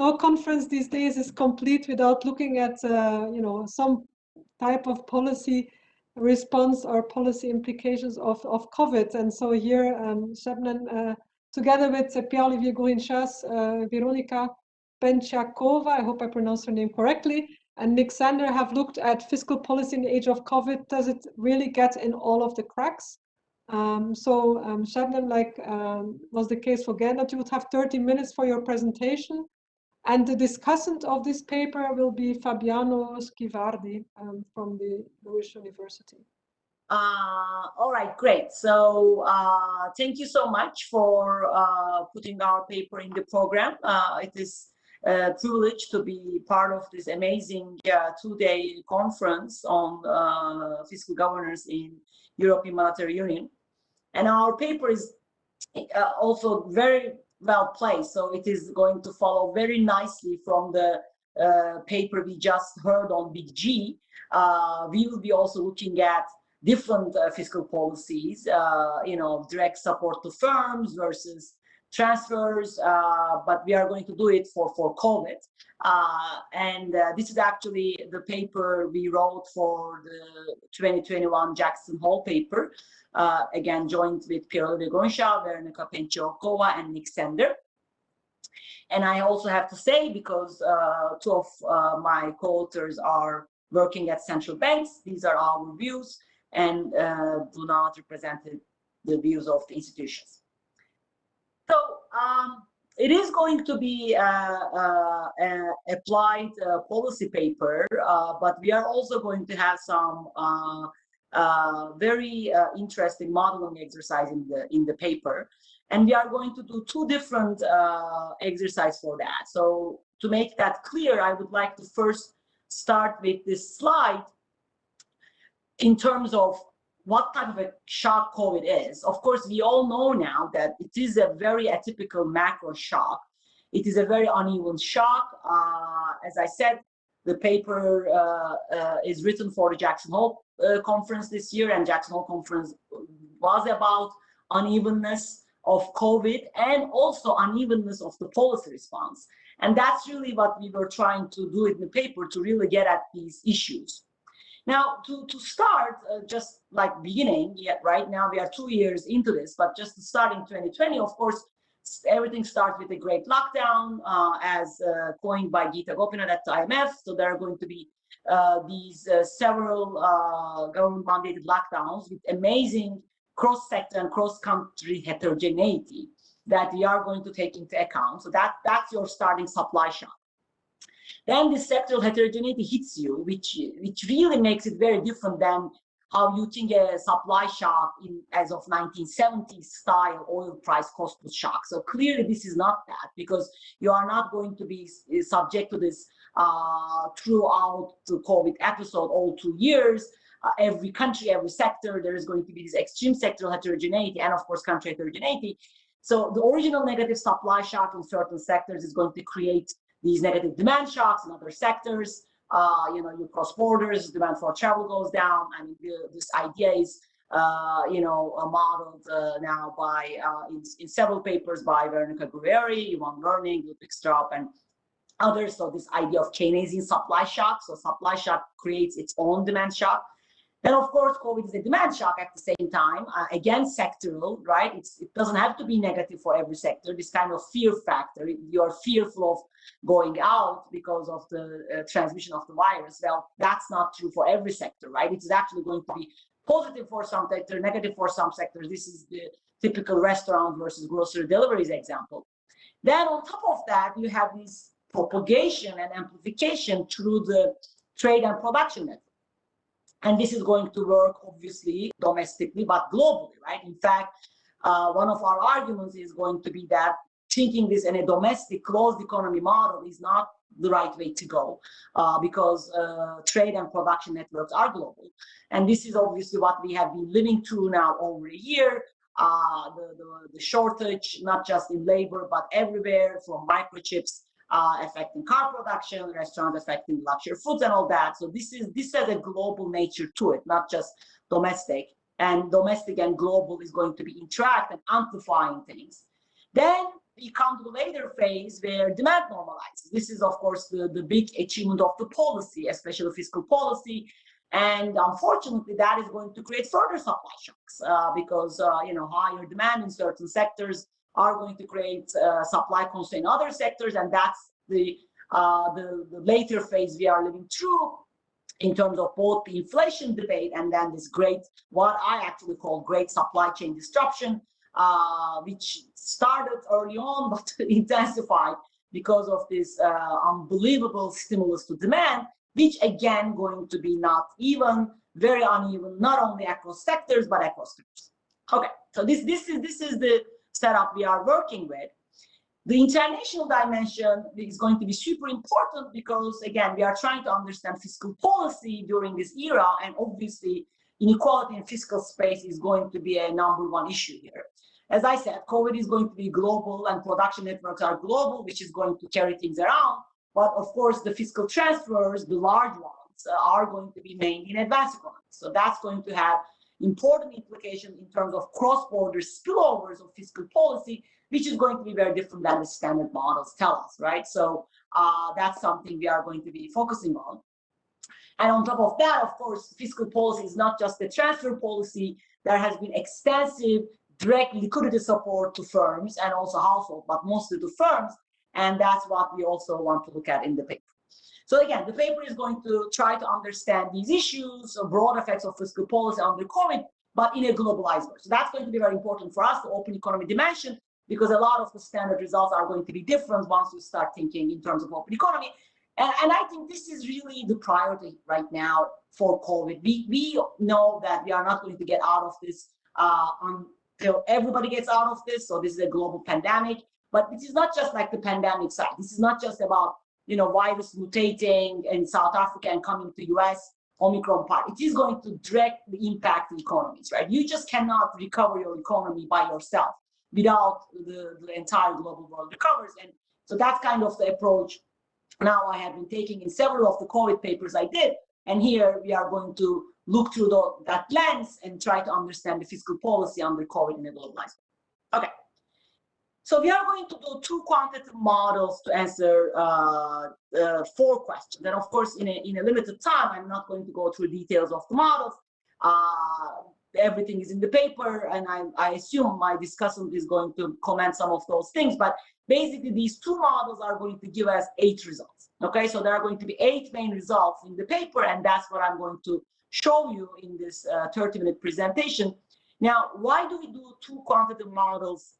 no conference these days is complete without looking at, uh, you know, some type of policy response or policy implications of, of COVID. And so here, um, uh, together with uh, Pierre-Olivier Gourinchas, uh, Veronika Penciakova, I hope I pronounced her name correctly, and Nick Sander have looked at fiscal policy in the age of COVID. Does it really get in all of the cracks? Um, so um, like um, was the case for Gernot, you would have 30 minutes for your presentation. And the discussant of this paper will be Fabiano Schivardi um, from the LUISS University. Uh, all right, great. So uh, thank you so much for uh, putting our paper in the program. Uh, it is a privilege to be part of this amazing uh, two-day conference on uh, fiscal governance in European Monetary Union. And our paper is also very well placed. So it is going to follow very nicely from the uh, paper we just heard on Big G. Uh, we will be also looking at different uh, fiscal policies, uh, you know, direct support to firms versus transfers, uh, but we are going to do it for, for COVID. Uh, and this is actually the paper we wrote for the 2021 Jackson Hole paper uh, again joined with Pierre-Olivier Gourinchas, Veronika Penciakova, and Nick Sander. And I also have to say, because uh, two of uh, my co-authors are working at central banks, these are our views and uh, do not represent the views of the institutions. So um, it is going to be uh, uh, a applied policy paper, but we are also going to have some uh, very uh, interesting modeling exercise in the in the paper. And we are going to do two different uh, exercise for that. So to make that clear i would like to first start with this slide in terms of what type of a shock covid is. Of course we all know now that it is a very atypical macro shock. It is a very uneven shock. Uh, as i said the paper uh, uh, is written for the Jackson Hole uh, conference this year, and Jackson Hole conference was about unevenness of COVID and also unevenness of the policy response. And that's really what we were trying to do in the paper to really get at these issues. Now, to, to start, uh, just like beginning, yet right now we are two years into this, but just starting 2020, of course, everything starts with a great lockdown, uh, as uh, coined by Gita Gopinath at the IMF. So there are going to be these uh, several uh, government-mandated lockdowns with amazing cross-sector and cross-country heterogeneity that we are going to take into account. So that that's your starting supply shock. Then the sectoral heterogeneity hits you, which which really makes it very different than how you think a supply shock in as of 1970s style oil price cost shock. So clearly this is not that because you are not going to be subject to this uh, throughout the COVID episode all two years. Uh, every country, every sector, there is going to be this extreme sectoral heterogeneity and of course country heterogeneity. So the original negative supply shock in certain sectors is going to create these negative demand shocks in other sectors uh, you know, you cross borders, demand for travel goes down. I mean, the, this idea is, uh, you know, uh, modeled uh, now by, uh, in, in several papers by Veronica Guerrieri, Iván Werning, Ludwig Straub, and others. So this idea of Keynesian supply shock. So supply shock creates its own demand shock. Then, of course, COVID is a demand shock at the same time. Uh, again, sectoral, right? It's, it doesn't have to be negative for every sector. This kind of fear factor, you're fearful of going out because of the uh, transmission of the virus. Well, that's not true for every sector, right? It's actually going to be positive for some sector, negative for some sectors. This is the typical restaurant versus grocery deliveries example. Then on top of that, you have this propagation and amplification through the trade and production network. And this is going to work obviously domestically, but globally, right? In fact, uh, one of our arguments is going to be that thinking this in a domestic closed economy model is not the right way to go uh, because uh, trade and production networks are global. And this is obviously what we have been living through now over a year. Uh, the, the, the, shortage, not just in labor, but everywhere from microchips uh, affecting car production, restaurants affecting luxury foods and all that. So this is this has a global nature to it, not just domestic. And domestic and global is going to be interact and amplifying things. Then we come to the later phase where demand normalizes. This is, of course, the, the big achievement of the policy, especially fiscal policy. And unfortunately, that is going to create further supply shocks uh, because, uh, you know, higher demand in certain sectors are going to create uh, supply constraint in other sectors. And that's the, uh, the, the later phase we are living through in terms of both the inflation debate and then this great, what I actually call great supply chain disruption, uh, which started early on but intensified because of this uh, unbelievable stimulus to demand, which again going to be not even, very uneven, not only across sectors but across sectors. Okay, so this this is this is the setup we are working with. The international dimension is going to be super important because, again, we are trying to understand fiscal policy during this era, and obviously inequality in fiscal space is going to be a number one issue here. As I said, COVID is going to be global and production networks are global, which is going to carry things around. But of course, the fiscal transfers, the large ones, are going to be mainly in advanced economies. So that's going to have important implication in terms of cross-border spillovers of fiscal policy, which is going to be very different than the standard models tell us, right? So uh, that's something we are going to be focusing on. And on top of that, of course, fiscal policy is not just the transfer policy. There has been extensive direct liquidity support to firms and also households, but mostly to firms. And that's what we also want to look at in the paper. So again, the paper is going to try to understand these issues, broad effects of fiscal policy under COVID, but in a globalized way. So that's going to be very important for us, the open economy dimension, because a lot of the standard results are going to be different once you start thinking in terms of open economy. And, and I think this is really the priority right now for COVID. We, we know that we are not going to get out of this uh, until everybody gets out of this. So this is a global pandemic. But this is not just like the pandemic side. This is not just about you know virus mutating in South Africa and coming to US. Omicron part. It is going to directly impact the economies, right? You just cannot recover your economy by yourself without the, the entire global world recovers. And so that's kind of the approach now I have been taking in several of the COVID papers I did. And here we are going to look through the, that lens and try to understand the fiscal policy under COVID in a globalized. Okay. So we are going to do two quantitative models to answer uh, uh, four questions. And of course, in a, in a limited time, I'm not going to go through details of the models. Uh, everything is in the paper and I, I assume my discussant is going to comment some of those things but basically these two models are going to give us eight results okay so there are going to be eight main results in the paper and that's what i'm going to show you in this uh, 30 minute presentation now why do we do two quantitative models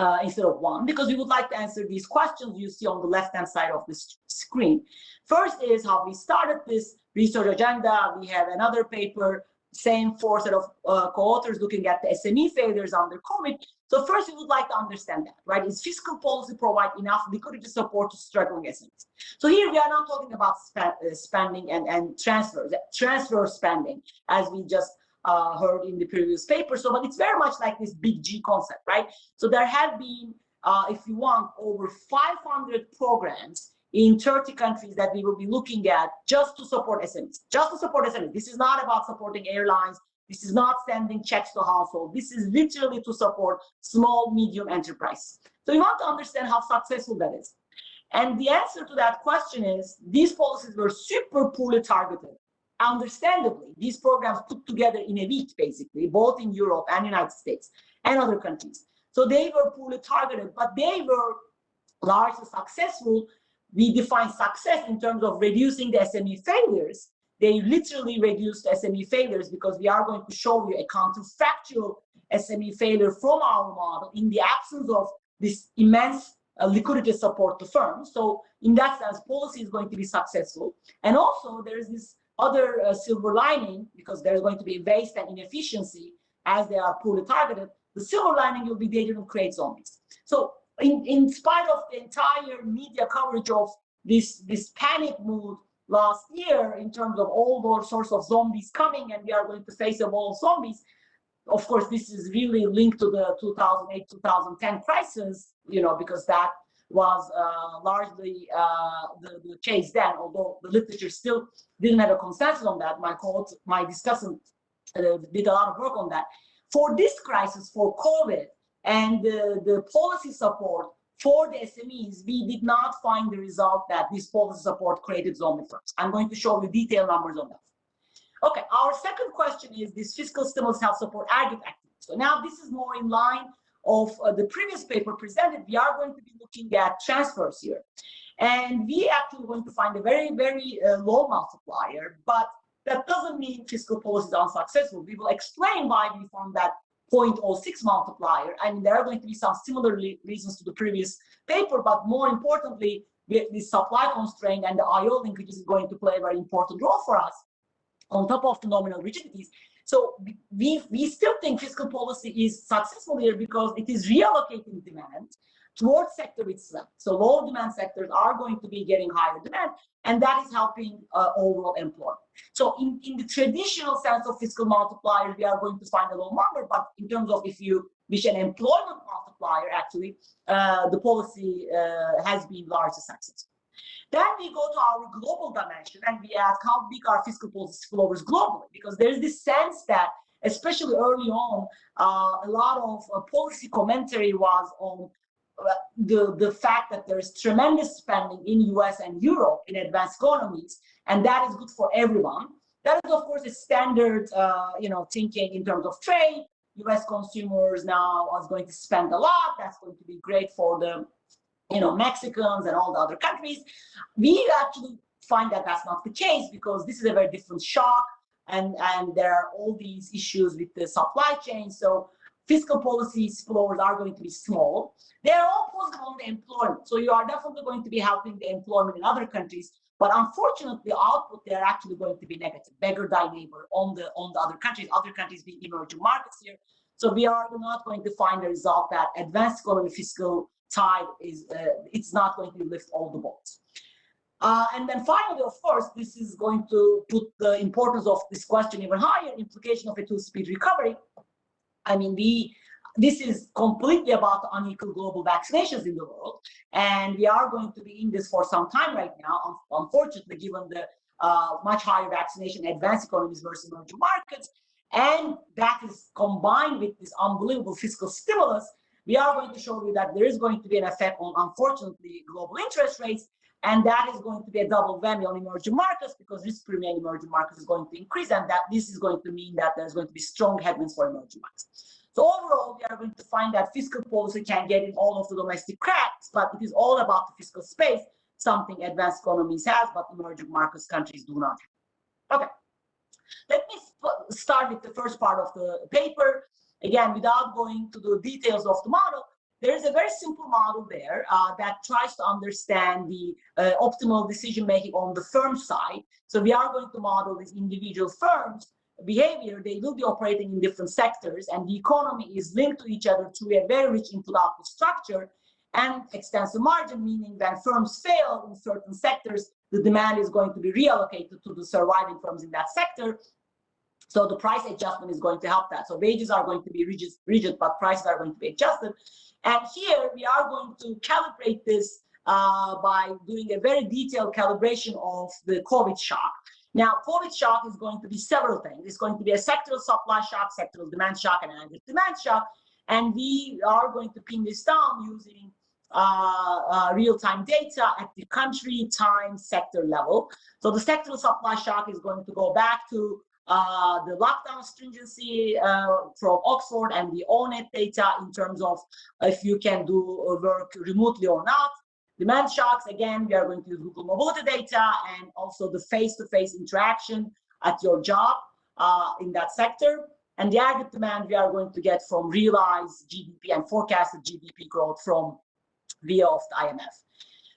uh, instead of one because we would like to answer these questions you see on the left hand side of this screen first is how we started this research agenda we have another paper same four set of uh, co-authors looking at the SME failures under COVID. So first, we would like to understand that, right? Is fiscal policy provide enough liquidity support to struggling SMEs? So here we are not talking about uh, spending and, and transfers, transfer spending, as we just uh, heard in the previous paper. So, but it's very much like this big G concept, right? So there have been, uh, if you want, over 500 programs in 30 countries that we will be looking at just to support SMEs, just to support SMEs. This is not about supporting airlines. This is not sending checks to households. This is literally to support small, medium enterprise. So we want to understand how successful that is. And the answer to that question is these policies were super poorly targeted. Understandably, these programs put together in a week, basically, both in Europe and United States and other countries. So they were poorly targeted, but they were largely successful we define success in terms of reducing the SME failures. They literally reduced SME failures because we are going to show you a counterfactual SME failure from our model in the absence of this immense uh, liquidity support to firms. So in that sense, policy is going to be successful. And also there is this other uh, silver lining because there's going to be waste and inefficiency as they are poorly targeted. The silver lining will be they didn't create zombies. So in, in spite of the entire media coverage of this, this panic mood last year in terms of all those sorts of zombies coming and we are going to face a wall of zombies, of course, this is really linked to the 2008-2010 crisis, you know, because that was uh, largely uh, the, the, case then, although the literature still didn't have a consensus on that. My, my discussant uh, did a lot of work on that. For this crisis, for COVID, and the, policy support for the SMEs, we did not find the result that this policy support created zombie firms. I'm going to show you detailed numbers on that. Okay, our second question is this fiscal stimulus help support agri activity. So now this is more in line of uh, the previous paper presented. We are going to be looking at transfers here. And we actually going to find a very, very uh, low multiplier, but that doesn't mean fiscal policy is unsuccessful. We will explain why we found that 0.06 multiplier. I mean, there are going to be some similar reasons to the previous paper, but more importantly, the supply constraint and the IO linkages is going to play a very important role for us on top of the nominal rigidities. So we, we still think fiscal policy is successful here because it is reallocating demand towards sector itself. So low demand sectors are going to be getting higher demand, and that is helping uh, overall employment. So in, in the traditional sense of fiscal multiplier, we are going to find a low number, but in terms of if you wish an employment multiplier, actually, uh, the policy uh, has been largely successful. Then we go to our global dimension and we ask how big are fiscal policy spillovers globally, because there is this sense that, especially early on, uh, a lot of uh, policy commentary was on the, the fact that there's tremendous spending in US and Europe in advanced economies, and that is good for everyone. That is, of course, a standard, uh, you know, thinking in terms of trade. US consumers now are going to spend a lot. That's going to be great for the, you know, Mexicans and all the other countries. We actually find that that's not the case because this is a very different shock, and and there are all these issues with the supply chain. So fiscal policy spillovers are going to be small. They're all positive on the employment. So you are definitely going to be helping the employment in other countries. But unfortunately, output they're actually going to be negative, beggar thy neighbor on the on the other countries, other countries being emerging markets here. So we are not going to find the result that advanced economy fiscal tide is uh, it's not going to lift all the boats. Uh, and then finally, of course, this is going to put the importance of this question even higher, implication of a two-speed recovery. I mean, we this is completely about unequal global vaccinations in the world. And we are going to be in this for some time right now, unfortunately, given the uh, much higher vaccination advanced economies versus emerging markets. And that is combined with this unbelievable fiscal stimulus, we are going to show you that there is going to be an effect on, unfortunately, global interest rates. And that is going to be a double whammy on emerging markets because risk premium emerging markets is going to increase. And that this is going to mean that there's going to be strong headwinds for emerging markets. So overall, we are going to find that fiscal policy can get in all of the domestic cracks, but it is all about the fiscal space, something advanced economies have, but emerging markets countries do not. Okay, let me start with the first part of the paper. Again, without going to the details of the model, there is a very simple model there uh, that tries to understand the uh, optimal decision making on the firm side. So we are going to model these individual firms behavior, they will be operating in different sectors and the economy is linked to each other through a very rich input-output structure and extensive margin, meaning when firms fail in certain sectors, the demand is going to be reallocated to the surviving firms in that sector. So the price adjustment is going to help that. So wages are going to be rigid, rigid but prices are going to be adjusted. And here we are going to calibrate this uh, by doing a very detailed calibration of the COVID shock. Now, COVID shock is going to be several things. It's going to be a sectoral supply shock, sectoral demand shock, and an demand shock. And we are going to pin this down using uh, uh, real-time data at the country, time, sector level. So the sectoral supply shock is going to go back to uh, the lockdown stringency uh, from Oxford and the ONET data in terms of if you can do work remotely or not. Demand shocks, again, we are going to use Google mobility data and also the face-to-face -face interaction at your job uh, in that sector. And the aggregate demand we are going to get from realized GDP and forecasted GDP growth from via of the IMF.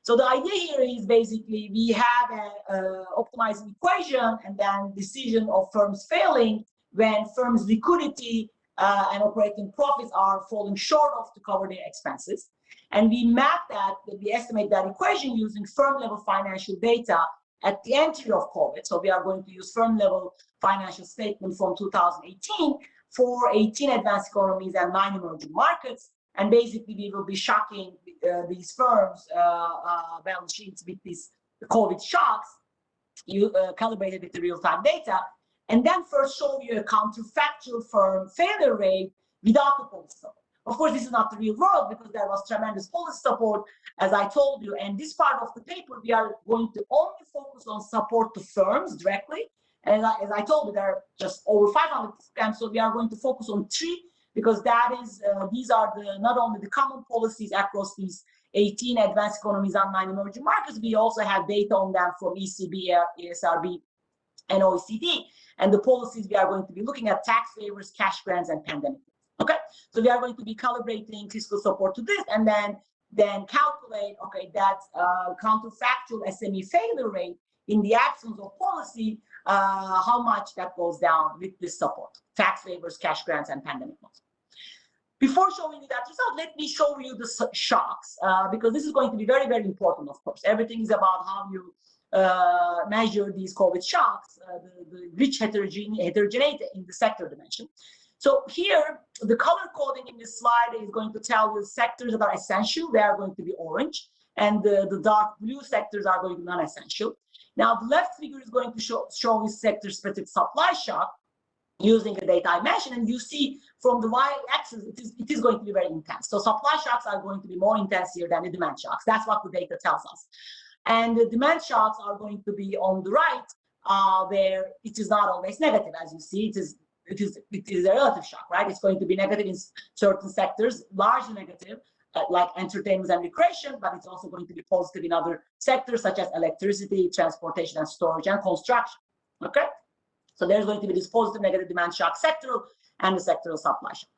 So the idea here is basically we have an optimizing equation and then decision of firms failing when firms liquidity uh, and operating profits are falling short of to cover their expenses. And we map that, we estimate that equation using firm level financial data at the entry of COVID. So we are going to use firm level financial statement from 2018 for 18 advanced economies and nine emerging markets. And basically we will be shocking these firms uh, uh, balance sheets with these COVID shocks, you uh, calibrated with the real-time data, and then first show you a counterfactual firm failure rate without the policy Of course, this is not the real world because there was tremendous policy support, as I told you. And this part of the paper, we are going to only focus on support to firms directly. And as I told you, there are just over 500 programs, so we are going to focus on three because that is uh, these are the not only the common policies across these 18 advanced economies and nine emerging markets, we also have data on them from ECB, ESRB, and OECD. And the policies we are going to be looking at tax favors, cash grants, and pandemic. Okay, so we are going to be calibrating fiscal support to this, and then then calculate okay that uh, counterfactual SME failure rate in the absence of policy, uh, how much that goes down with this support, tax favors, cash grants, and pandemic loans. Before showing you that result, let me show you the shocks, uh, because this is going to be very, very important, of course. Everything is about how you uh, measure these COVID shocks, uh, the, the, rich heterogeneity in the sector dimension. So here, the color coding in this slide is going to tell you sectors that are essential, they are going to be orange, and the, the dark blue sectors are going to be non-essential. Now, the left figure is going to show, show you sector-specific supply shock using the data I mentioned, and you see from the y-axis, it is, it is going to be very intense. So supply shocks are going to be more intense here than the demand shocks. That's what the data tells us. And the demand shocks are going to be on the right, uh, where it is not always negative, as you see. It is it is it is a relative shock, right? It's going to be negative in certain sectors, largely negative, uh, like entertainment and recreation, but it's also going to be positive in other sectors such as electricity, transportation and storage and construction. Okay, so there's going to be this positive negative demand shock sectoral and the sectoral supply shock.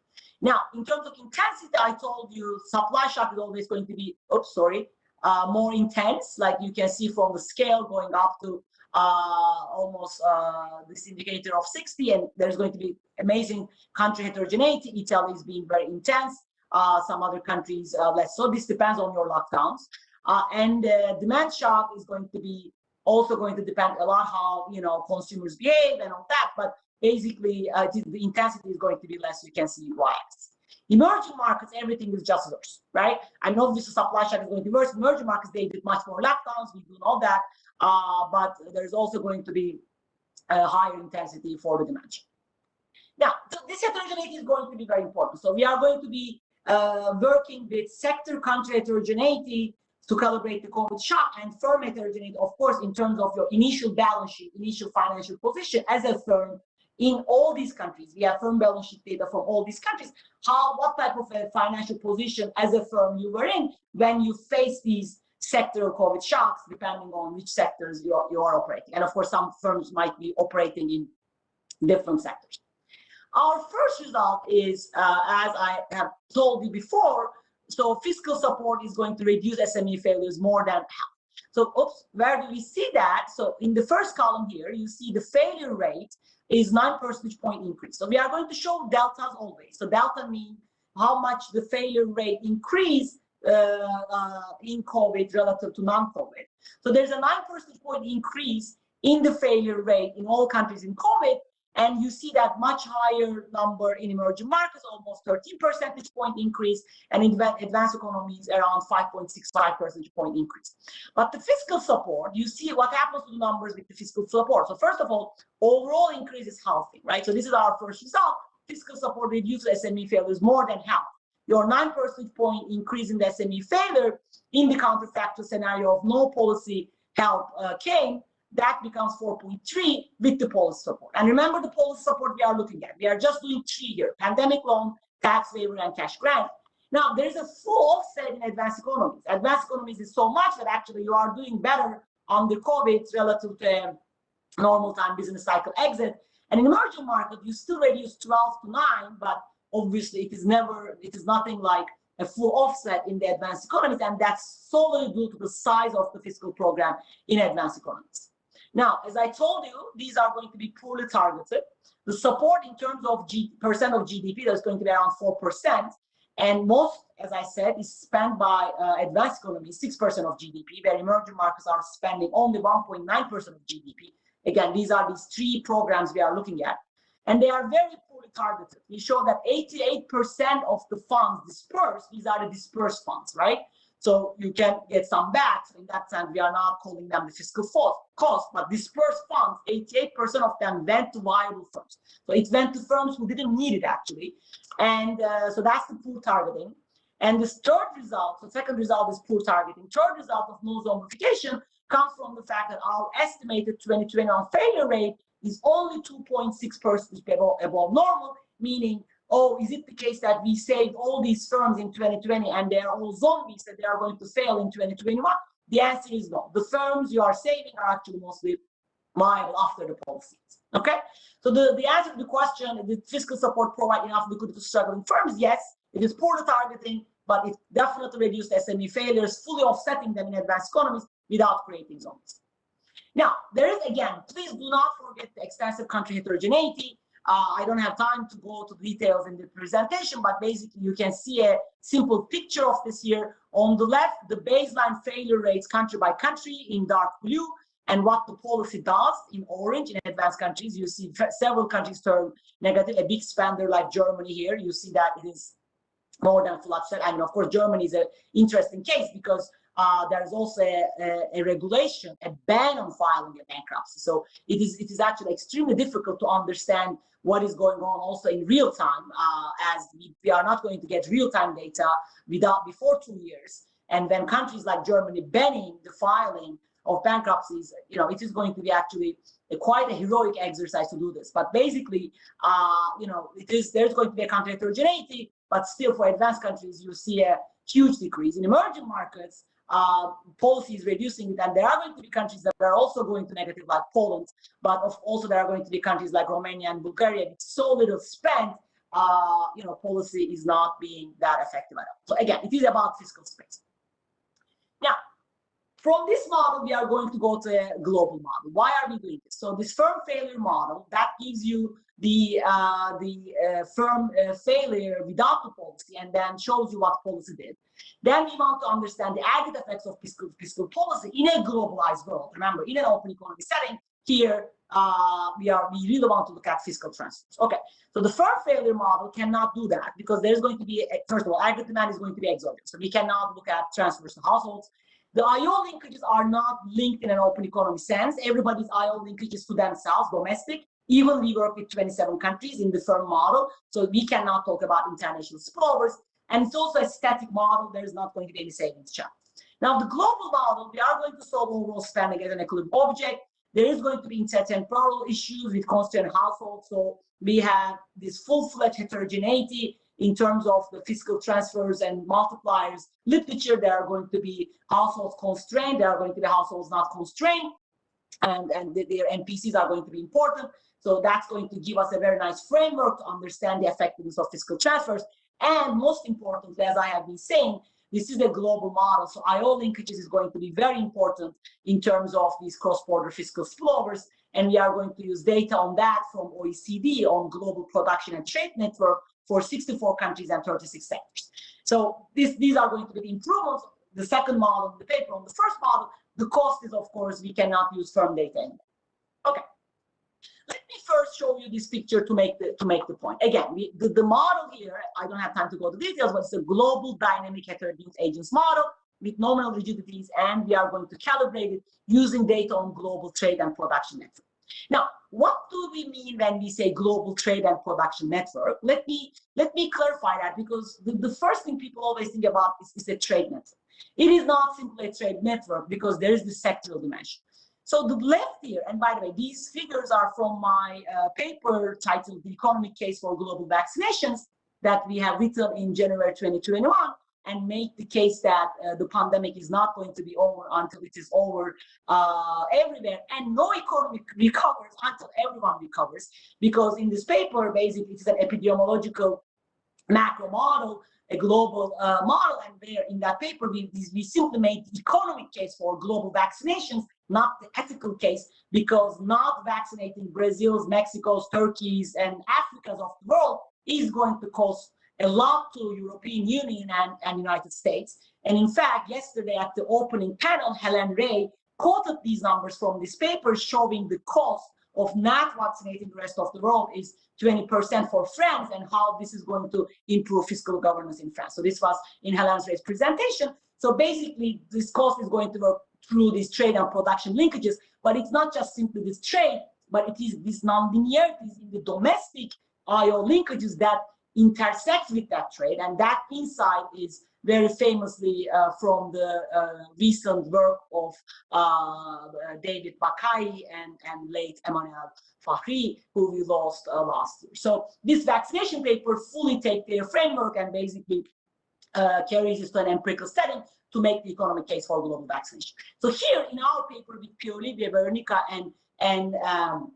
Now, in terms of intensity, I told you supply shock is always going to be, oops, sorry, uh, more intense, like you can see from the scale going up to uh, almost uh, this indicator of 60, and there's going to be amazing country heterogeneity. Italy is being very intense, uh, some other countries uh, less so. This depends on your lockdowns. Uh, and demand shock is going to be also going to depend a lot how you know consumers behave and all that. But basically, uh, the intensity is going to be less. You can see why. Emerging markets, everything is just worse, right? I know this supply chain is going to be worse. Emerging markets, they did much more lockdowns. We do know that, uh, but there's also going to be a higher intensity for the dimension. Now, so this heterogeneity is going to be very important. So we are going to be uh, working with sector country heterogeneity to calibrate the COVID shock and firm heterogeneity, of course, in terms of your initial balance sheet, initial financial position as a firm in all these countries. We have firm balance sheet data from all these countries. How, what type of a financial position as a firm you were in when you face these sectoral COVID shocks, depending on which sectors you are, you are operating. And of course, some firms might be operating in different sectors. Our first result is, uh, as I have told you before, so fiscal support is going to reduce SME failures more than half. So oops, where do we see that? So in the first column here, you see the failure rate is nine percentage point increase. So we are going to show deltas always. So delta means how much the failure rate increase uh, uh, in COVID relative to non-COVID. So there's a nine percentage point increase in the failure rate in all countries in COVID, and you see that much higher number in emerging markets, almost 13 percentage point increase, and in advanced economies around 5.65 percentage point increase. But the fiscal support, you see what happens to the numbers with the fiscal support. So first of all, overall increase is healthy, right? So this is our first result. Fiscal support reduces SME failures more than half. Your 9 percentage point increase in the SME failure in the counterfactual scenario of no policy help uh, came that becomes 4.3 with the policy support. And remember the policy support we are looking at. We are just doing three here, pandemic loan, tax waiver, and cash grant. Now, there's a full offset in advanced economies. Advanced economies is so much that actually you are doing better on the COVID relative to um, normal time business cycle exit. And in emerging market, you still reduce 12 to 9, but obviously it is never, it is nothing like a full offset in the advanced economies, and that's solely due to the size of the fiscal program in advanced economies. Now, as I told you, these are going to be poorly targeted. The support in terms of G percent of GDP, that's going to be around 4%. And most, as I said, is spent by uh, advanced economies, 6% of GDP, where emerging markets are spending only 1.9% of GDP. Again, these are these three programs we are looking at. And they are very poorly targeted. We show that 88% of the funds dispersed, these are the dispersed funds, right? So you can get some back. In that sense, we are not calling them the fiscal cost, but dispersed funds, 88% of them went to viable firms. So it went to firms who didn't need it actually. And uh, so that's the poor targeting. And the third result, the second result is poor targeting. Third result of no zombification comes from the fact that our estimated 2021 failure rate is only 2.6 percent above, above normal, meaning, oh, is it the case that we saved all these firms in 2020 and they're all zombies that they are going to fail in 2021? The answer is no. The firms you are saving are actually mostly viable after the policies. Okay, so the, the answer to the question, did fiscal support provide enough liquidity to struggling firms? Yes, it is poor targeting, but it definitely reduced SME failures, fully offsetting them in advanced economies without creating zombies. Now, there is, again, please do not forget the extensive country heterogeneity. Uh, I don't have time to go to details in the presentation, but basically you can see a simple picture of this here. On the left, the baseline failure rates country by country in dark blue, and what the policy does in orange in advanced countries. You see several countries turn negative, a big spender like Germany here. You see that it is more than flat. I mean, of course, Germany is an interesting case because uh, there is also a, a, a, regulation, a ban on filing a bankruptcy. So it is it is actually extremely difficult to understand what is going on also in real time, uh, as we, we, are not going to get real time data without before two years. And then countries like Germany banning the filing of bankruptcies, you know, it is going to be actually a, quite a heroic exercise to do this. But basically, uh, you know, it is there's going to be a country heterogeneity, but still for advanced countries, you see a huge decrease. In emerging markets, uh, policy is reducing it, and there are going to be countries that are also going to negative, like Poland, but also there are going to be countries like Romania and Bulgaria with so little spent, uh, you know, policy is not being that effective at all. So again, it is about fiscal space. Now, from this model, we are going to go to a global model. Why are we doing this? So this firm failure model, that gives you the uh, the uh, firm uh, failure without the policy and then shows you what policy did. Then we want to understand the aggregate effects of fiscal, fiscal policy in a globalized world. Remember, in an open economy setting, here uh, we are we really want to look at fiscal transfers. Okay, so the firm failure model cannot do that because there's going to be first of all, aggregate demand is going to be exogenous. So we cannot look at transfers to households. The IO linkages are not linked in an open economy sense. Everybody's IO linkages to themselves, domestic. Even we work with 27 countries in the firm model, so we cannot talk about international spillovers. And it's also a static model. There is not going to be any savings chart. Now, the global model, we are going to solve overall spending as an equilibrium object. There is going to be intertemporal issues with constrained households. So we have this full-fledged heterogeneity in terms of the fiscal transfers and multipliers literature. There are going to be households constrained. There are going to be households not constrained. And, and their NPCs are going to be important. So that's going to give us a very nice framework to understand the effectiveness of fiscal transfers. And most importantly, as I have been saying, this is a global model. So IO linkages is going to be very important in terms of these cross-border fiscal spillovers. And we are going to use data on that from OECD on global production and trade network for 64 countries and 36 sectors. So this, these are going to be the improvements. The second model, the paper on the first model, the cost is, of course, we cannot use firm data anymore. Okay. Let me first show you this picture to make the to make the point. Again, we, the, the model here, I don't have time to go to details, but it's a global dynamic heterogeneous agents model with nominal rigidities, and we are going to calibrate it using data on global trade and production network. Now, what do we mean when we say global trade and production network? Let me let me clarify that because the, the first thing people always think about is, is a trade network. It is not simply a trade network because there is the sectoral dimension. So the left here, and by the way, these figures are from my uh, paper titled The Economic Case for Global Vaccinations that we have written in January 2021 and make the case that uh, the pandemic is not going to be over until it is over uh, everywhere. And no economy recovers until everyone recovers because in this paper basically it's an epidemiological macro model a global uh, model. And there in that paper we, we simply made the economic case for global vaccinations not the ethical case because not vaccinating brazil's mexico's turkeys and africa's of the world is going to cause a lot to European Union and, and United States. And in fact, yesterday at the opening panel, Hélène Rey quoted these numbers from this paper showing the cost of not vaccinating the rest of the world is 20% for France and how this is going to improve fiscal governance in France. So this was in Hélène Rey's presentation. So basically, this cost is going to work through these trade and production linkages, but it's not just simply this trade, but it is these non-linearities in the domestic IO linkages that intersect with that trade. And that insight is very famously uh, from the uh, recent work of uh, David Baqaee and, and late Emmanuel Farhi, who we lost uh, last year. So this vaccination paper fully take their framework and basically uh, carries this to an empirical setting to make the economic case for global vaccination. So here in our paper with Pierre Olivier, Veronica, and and um,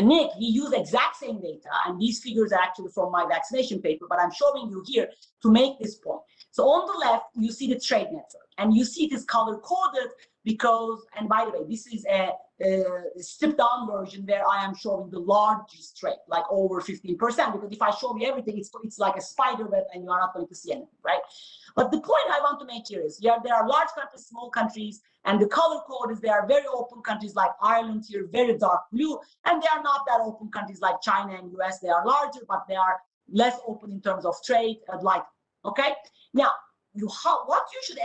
Nick, we use exact same data, and these figures are actually from my vaccination paper, but I'm showing you here to make this point. So on the left, you see the trade network, and you see it is color coded because, and by the way, this is a, a stripped down version where I am showing the largest trade, like over 15%, because if I show you everything, it's, it's like a spider web and you are not going to see anything, right? But the point I want to make here is, yeah, there are large countries, small countries, and the color code is there are very open countries like Ireland here, very dark blue, and they are not that open countries like China and US. They are larger, but they are less open in terms of trade, and like, okay? Now, you how, what you should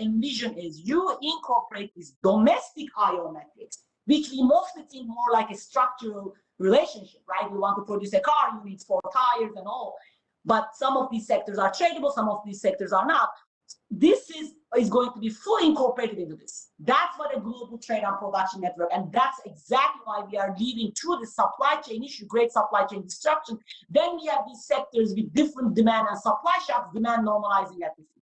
envision is you incorporate this domestic IO metrics, which we mostly think more like a structural relationship, right? You want to produce a car, you need four tires and all. But some of these sectors are tradable, some of these sectors are not. This is, is going to be fully incorporated into this. That's what a global trade and production network, and that's exactly why we are leaving through the supply chain issue, great supply chain destruction. Then we have these sectors with different demand and supply shocks, demand normalizing at different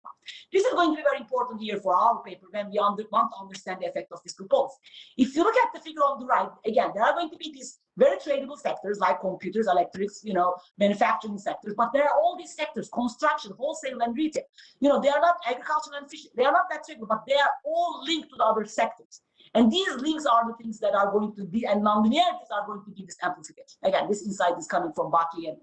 this is going to be very important here for our paper when we under, want to understand the effect of fiscal policy. If you look at the figure on the right, again, there are going to be these very tradable sectors like computers, electrics, you know, manufacturing sectors, but there are all these sectors, construction, wholesale, and retail. You know, they are not agriculture and fishing. They are not that tradable, but they are all linked to the other sectors. And these links are the things that are going to be, and nonlinearities are going to be this amplification. Again, this insight is coming from Baqaee and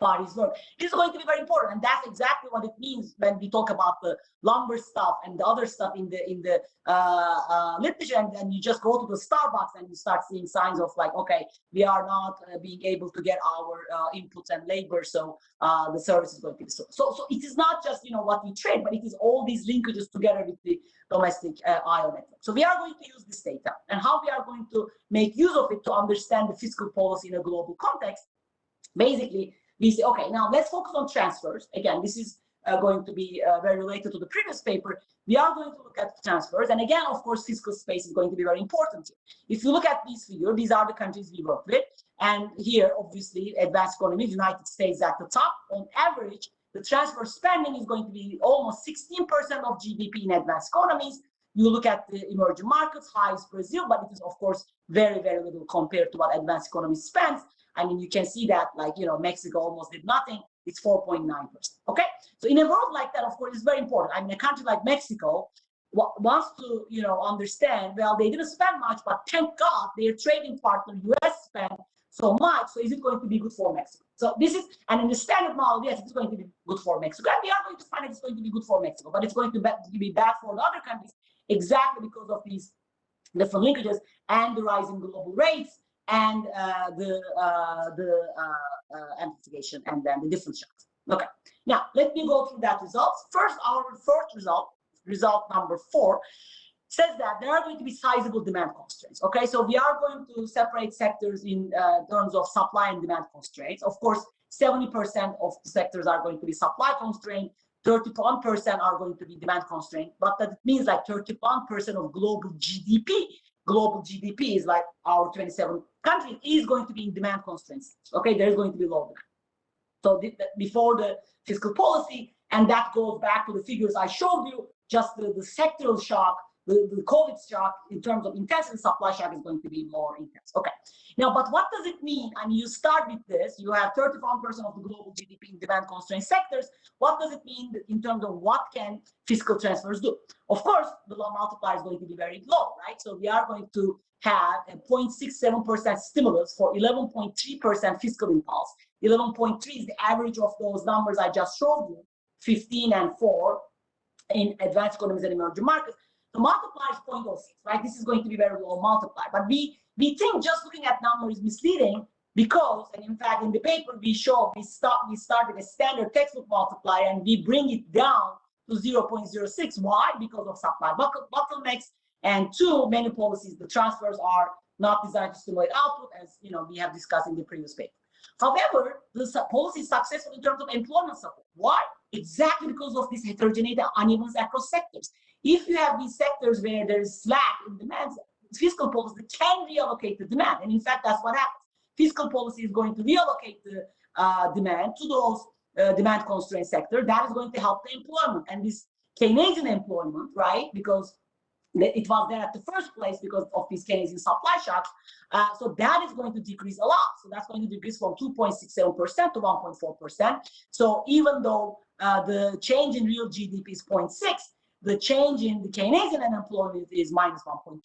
Farhi's work. This is going to be very important, and that's exactly what it means when we talk about the lumber stuff and the other stuff in the in the uh, uh, literature. And then you just go to the Starbucks and you start seeing signs of like, okay, we are not uh, being able to get our uh, inputs and labor, so uh, the service is going to be so. So, so it is not just you know what we trade, but it is all these linkages together with the domestic uh, IO network. So we are going to use this data and how we are going to make use of it to understand the fiscal policy in a global context. Basically, we say, okay, now let's focus on transfers. Again, this is uh, going to be uh, very related to the previous paper. We are going to look at transfers. And again, of course, fiscal space is going to be very important. If you look at these figures, these are the countries we work with. And here, obviously, advanced economies, United States at the top. On average, the transfer spending is going to be almost 16% of GDP in advanced economies. You look at the emerging markets, highest Brazil, but it is, of course, very, very little compared to what advanced economies spends. I mean, you can see that like, you know, Mexico almost did nothing. It's 4.9%. Okay. So in a world like that, of course, it's very important. I mean, a country like Mexico wants to, you know, understand, well, they didn't spend much, but thank God their trading partner, US spent so much. So is it going to be good for Mexico? So this is, the standard model, yes, it's going to be good for Mexico. And we are going to find it's going to be good for Mexico, but it's going to be bad for the other countries exactly because of these different linkages and the rising global rates and uh, the uh, the uh, uh, amplification and then the different shocks. Okay, now let me go through that results. First, our first result, result number four, says that there are going to be sizable demand constraints. Okay, so we are going to separate sectors in uh, terms of supply and demand constraints. Of course, 70% of the sectors are going to be supply constrained, 31% are going to be demand constrained, but that means like 31% of global GDP global GDP is like our 27 countries is going to be in demand constraints. Okay, there's going to be low. So the, before the fiscal policy, and that goes back to the figures I showed you, just the, the sectoral shock, the, the COVID shock in terms of intensity supply shock is going to be more intense. Okay. Now, but what does it mean? I mean, you start with this, you have 31% of the global GDP in demand constrained sectors. What does it mean in terms of what can fiscal transfers do? Of course, the law multiplier is going to be very low, right? So we are going to have a 0.67% stimulus for 11.3% fiscal impulse. 11.3 is the average of those numbers I just showed you, 15 and 4 in advanced economies and emerging markets. The multiplier is 0.06, right? This is going to be very low multiplier. But we, we think just looking at numbers is misleading because, and in fact, in the paper we show we start we started a standard textbook multiplier and we bring it down to 0.06. Why? Because of supply bottlenecks. And two, many policies, the transfers are not designed to stimulate output, as you know we have discussed in the previous paper. However, the policy is successful in terms of employment support. Why? Exactly because of this heterogeneity unevenness across sectors. If you have these sectors where there is slack in demand, fiscal policy can reallocate the demand. And in fact, that's what happens. Fiscal policy is going to reallocate the uh, demand to those uh, demand constrained sector. That is going to help the employment. And this Keynesian employment, right? Because it was there at the first place because of these Keynesian supply shocks. Uh, so that is going to decrease a lot. So that's going to decrease from 2.67% to 1.4%. So even though uh, the change in real GDP is 0.6, the change in the Keynesian unemployment is minus 1.3.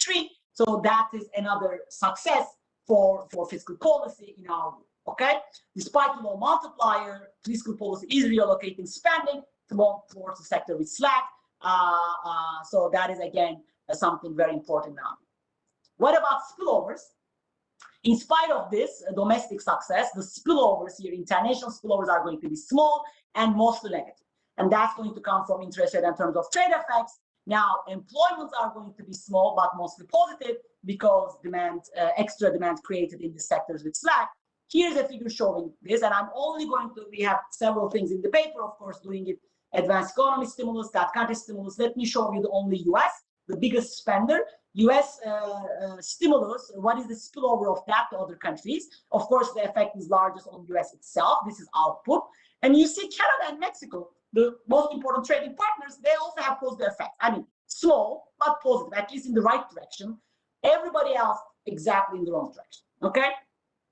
So that is another success for, for fiscal policy in our view. Okay, despite the low multiplier, fiscal policy is reallocating spending towards the sector with slack. Uh, uh, so that is again something very important now. What about spillovers? In spite of this uh, domestic success, the spillovers here, international spillovers are going to be small and mostly negative. And that's going to come from interest rate in terms of trade effects. Now, employments are going to be small, but mostly positive because demand, uh, extra demand created in the sectors with slack. Here's a figure showing this, and I'm only going to, we have several things in the paper, of course, doing it advanced economy stimulus, that country stimulus. Let me show you the only US the biggest spender. US uh, uh, stimulus, what is the spillover of that to other countries? Of course, the effect is largest on US itself. This is output. And you see Canada and Mexico, the most important trading partners, they also have positive effects. I mean, slow, but positive, at least in the right direction. Everybody else exactly in the wrong direction, okay?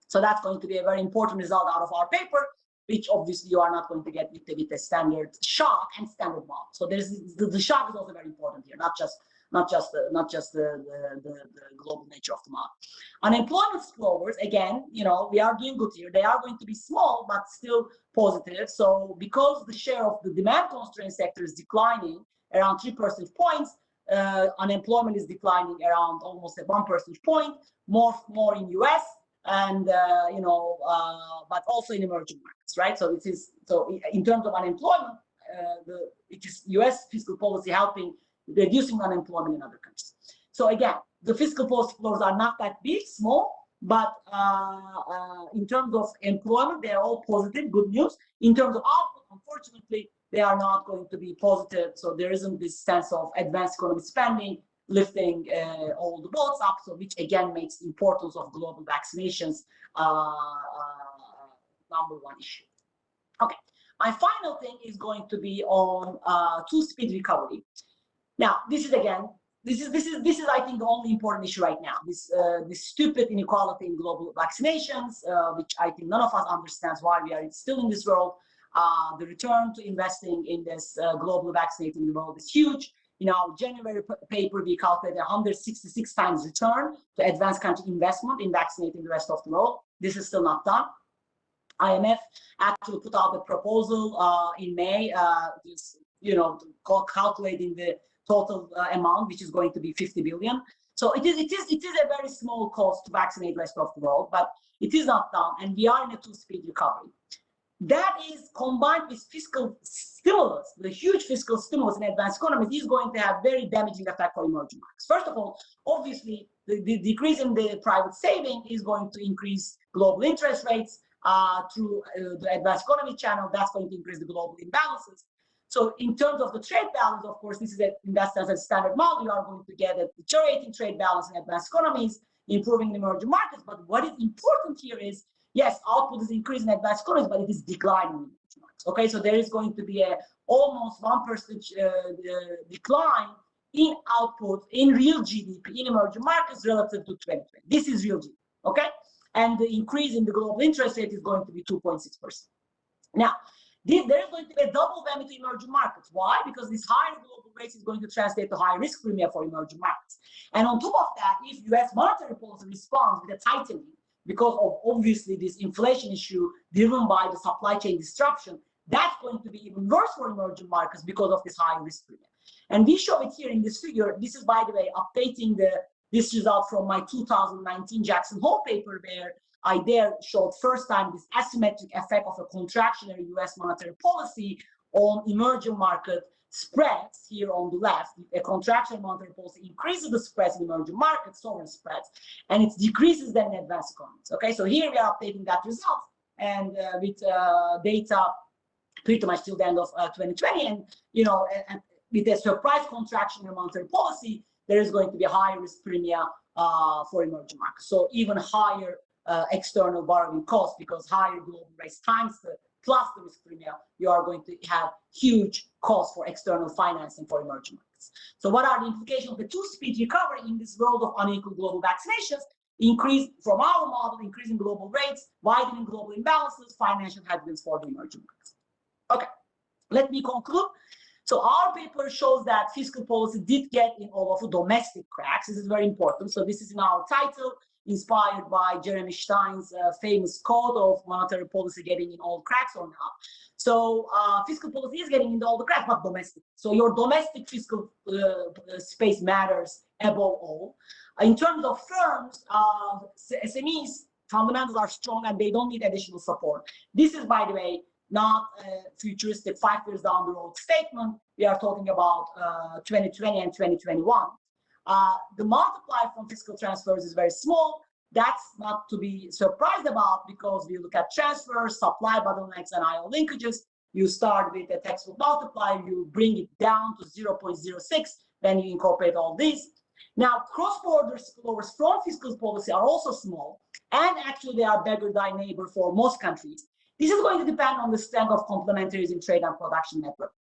So that's going to be a very important result out of our paper, which obviously you are not going to get with the, with the standard shock and standard model. So there's the, the shock is also very important here, not just not just the not just the, the, the, the global nature of the market. Unemployment spillovers, again, you know, we are doing good here. They are going to be small, but still positive. So because the share of the demand constrained sector is declining around three percentage points, uh, unemployment is declining around almost at one percentage point, more more in US and uh, you know, uh, but also in emerging markets, right? So it is so in terms of unemployment, uh, the it is US fiscal policy helping reducing unemployment in other countries. So again, the fiscal policy floors are not that big, small, but uh, uh, in terms of employment, they are all positive, good news. In terms of output, unfortunately, they are not going to be positive. So there isn't this sense of advanced economic spending lifting uh, all the boats up, so which again makes the importance of global vaccinations uh, uh, number one issue. Okay, my final thing is going to be on uh, two-speed recovery. Now, this is again, this is this is this is I think the only important issue right now. This uh, this stupid inequality in global vaccinations, uh, which I think none of us understands why we are still in this world. Uh, the return to investing in this uh, global vaccinating world is huge. In our January paper, we calculated 166 times return to advanced country investment in vaccinating the rest of the world. This is still not done. IMF actually put out a proposal uh, in May, uh, you know, calculating the total uh, amount, which is going to be 50 billion. So it is, it is, it is a very small cost to vaccinate the rest of the world, but it is not done, and we are in a two-speed recovery. That is combined with fiscal stimulus, the huge fiscal stimulus in advanced economies is going to have very damaging effect for emerging markets. First of all, obviously, the, the decrease in the private saving is going to increase global interest rates uh, through uh, the advanced economy channel. That's going to increase the global imbalances. So in terms of the trade balance, of course, this is a, in sense a standard model. You are going to get a deteriorating trade balance in advanced economies, improving the emerging markets. But what is important here is, yes, output is increasing in advanced economies, but it is declining. Okay, so there is going to be a almost one percent uh, uh, decline in output in real GDP in emerging markets relative to 2020. This is real GDP. Okay, and the increase in the global interest rate is going to be 2.6 percent. Now, is going to be a double whammy to emerging markets. Why? Because this higher global rates is going to translate to higher risk premium for emerging markets. And on top of that, if US monetary policy responds with a tightening because of obviously this inflation issue driven by the supply chain disruption, that's going to be even worse for emerging markets because of this high risk premium. And we show it here in this figure. This is, by the way, updating the this result from my 2019 Jackson Hole paper where I there showed first time this asymmetric effect of a contractionary US monetary policy on emerging market spreads here on the left. A contractionary monetary policy increases the spreads in emerging markets, sovereign spreads, and it decreases them in advanced economies. Okay, so here we are updating that result and uh, with uh, data pretty much till the end of uh, 2020. And, you know, and, and with a surprise contraction in monetary policy, there is going to be a higher risk premium uh, for emerging markets. So even higher uh, external borrowing costs because higher global rates times the plus the risk premium, you are going to have huge costs for external financing for emerging markets. So what are the implications of the two-speed recovery in this world of unequal global vaccinations? Increase from our model, increasing global rates, widening global imbalances, financial headwinds for the emerging markets. Okay, let me conclude. So our paper shows that fiscal policy did get in all of domestic cracks. This is very important. So this is in our title, inspired by Jeremy Stein's uh, famous quote of monetary policy getting in all cracks or not. So uh, fiscal policy is getting into all the cracks, but domestic. So your domestic fiscal uh, space matters above all. In terms of firms, uh, SMEs fundamentals are strong and they don't need additional support. This is, by the way, not futuristic five years down the road statement. We are talking about uh, 2020 and 2021. Uh, the multiplier from fiscal transfers is very small. That's not to be surprised about because we look at transfers, supply bottlenecks, and IO linkages. You start with a textbook multiplier, you bring it down to 0.06, then you incorporate all these. Now, cross-border spillovers from fiscal policy are also small, and actually they are beggar thy neighbor for most countries. This is going to depend on the strength of complementaries in trade and production network.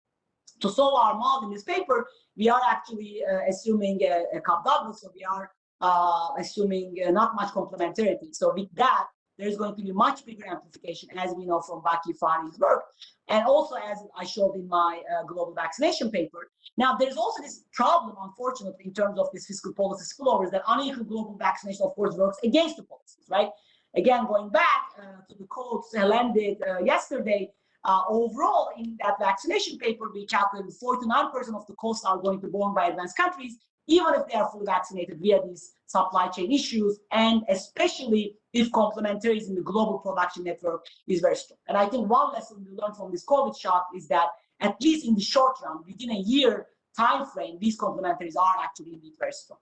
To solve our model in this paper, we are actually uh, assuming a, a double, so we are uh, assuming uh, not much complementarity. So with that, there's going to be much bigger amplification, as we know from Baqaee Farhi's work, and also as I showed in my uh, global vaccination paper. Now, there's also this problem, unfortunately, in terms of this fiscal policy spillovers, that unequal global vaccination, of course, works against the policies, right? Again, going back uh, to the quotes Hélène did uh, yesterday, uh, overall in that vaccination paper, we calculated 49% of the costs are going to be borne by advanced countries, even if they are fully vaccinated via these supply chain issues, and especially if complementaries in the global production network is very strong. And I think one lesson we learned from this COVID shock is that at least in the short run, within a year time frame, these complementaries are actually indeed very strong.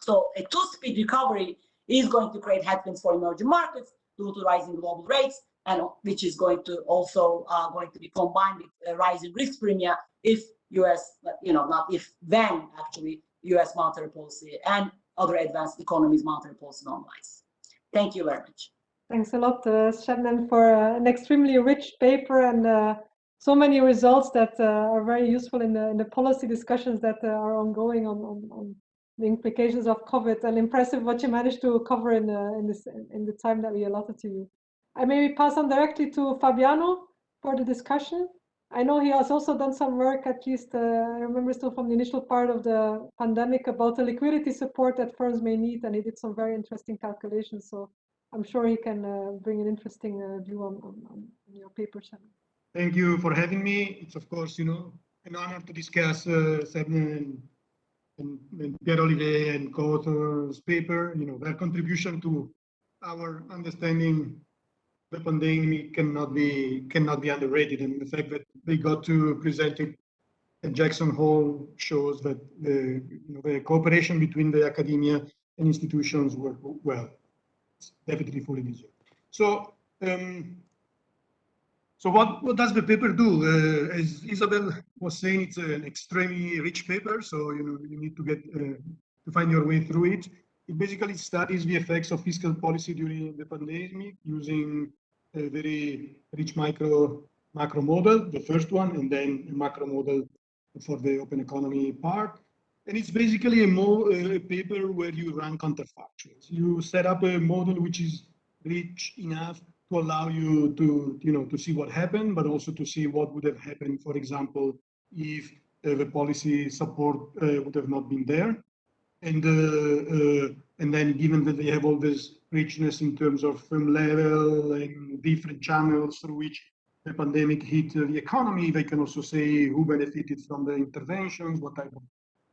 So a two-speed recovery is going to create headwinds for emerging markets due to rising global rates, and which is going to also uh, going to be combined with a rising risk premium if U.S. you know not if then actually U.S. monetary policy and other advanced economies monetary policy normalize. Thank you very much. Thanks a lot, uh, for uh, an extremely rich paper and uh, so many results that uh, are very useful in the in the policy discussions that uh, are ongoing on, on, on the implications of COVID. And impressive what you managed to cover in uh, in this in the time that we allotted to you. I maybe pass on directly to Fabiano for the discussion. I know he has also done some work, at least uh, I remember still from the initial part of the pandemic about the liquidity support that firms may need, and he did some very interesting calculations. So I'm sure he can uh, bring an interesting uh, view on, on, on, your paper, Thank you for having me. It's of course, you know, an honor to discuss uh, and, and, and Pierre Olivier and co-authors paper, you know, their contribution to our understanding the pandemic cannot be cannot be underrated, and the fact that they got to present it at Jackson Hole shows that the, you know, the cooperation between the academia and institutions work well. It's definitely fully deserved. So, um, so what, what does the paper do? Uh, as Isabel was saying, it's an extremely rich paper, so you know you need to get uh, to find your way through it. It basically studies the effects of fiscal policy during the pandemic using a very rich micro macro model, the first one, and then a macro model for the open economy part. And it's basically a, a paper where you run counterfactuals. You set up a model which is rich enough to allow you to, you know, to see what happened, but also to see what would have happened, for example, if uh, the policy support uh, would have not been there. And, uh, uh and then given that they have all this richness in terms of firm level and different channels through which the pandemic hit the economy. They can also say who benefited from the interventions, what type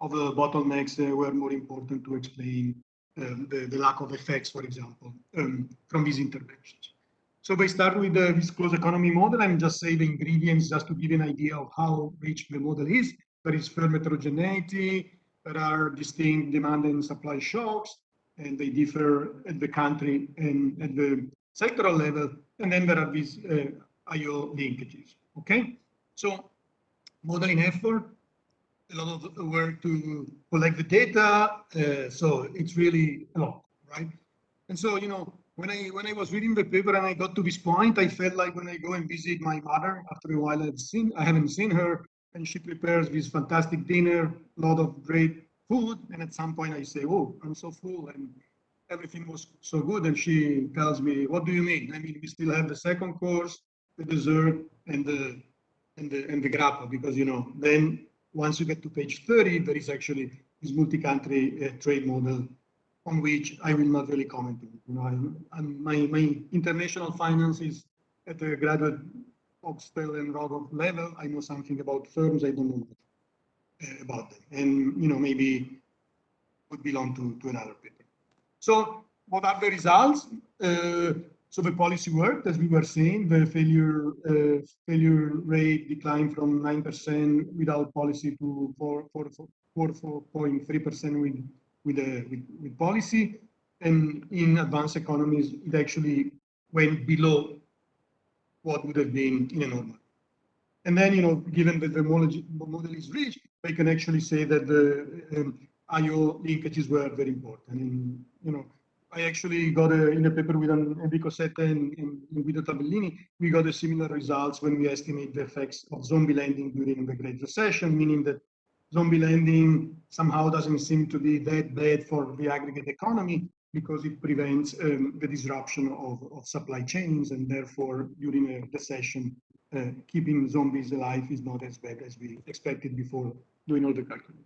of, the bottlenecks uh, were more important to explain um, the, the lack of effects, for example, um, from these interventions. So I start with the, this closed economy model, I'm just say the ingredients just to give an idea of how rich the model is. There is firm heterogeneity, there are distinct demand and supply shocks, and they differ at the country and at the sectoral level. And then there are these uh, IO linkages, okay? So modeling effort, a lot of work to collect the data. Uh, so it's really a lot, right? And so, you know, when I when I was reading the paper and I got to this point, I felt like when I go and visit my mother, after a while I've seen I haven't seen her, and she prepares this fantastic dinner, a lot of great food, and at some point I say, "Oh, I'm so full," and everything was so good, and she tells me, "What do you mean? I mean, we still have the second course, the dessert, and the and the and the grappa, because you know then once you get to page 30, there is actually this multi-country uh, trade model on which I will not really comment on. You know, I'm, I'm, my, my international finance is at a graduate Obstfeld and Rogoff level. I know something about firms, I don't know uh, about them. And, you know, maybe would belong to, to another paper. So what are the results? Uh, so the policy worked, as we were saying, the failure uh, failure rate declined from 9% without policy to 4.3% with with, a, with, with policy. And in advanced economies, it actually went below what would have been in a normal. And then, you know, given that the model, is rich, we can actually say that the um, IO linkages were very important. And, you know, I actually got a, in a paper with Enrico Sette and, and, and Guido Tabellini, we got a similar results when we estimate the effects of zombie lending during the Great Recession, meaning that zombie lending somehow doesn't seem to be that bad for the aggregate economy because it prevents um, the disruption of, of supply chains and therefore during a recession keeping zombies alive is not as bad as we expected before doing all the calculations.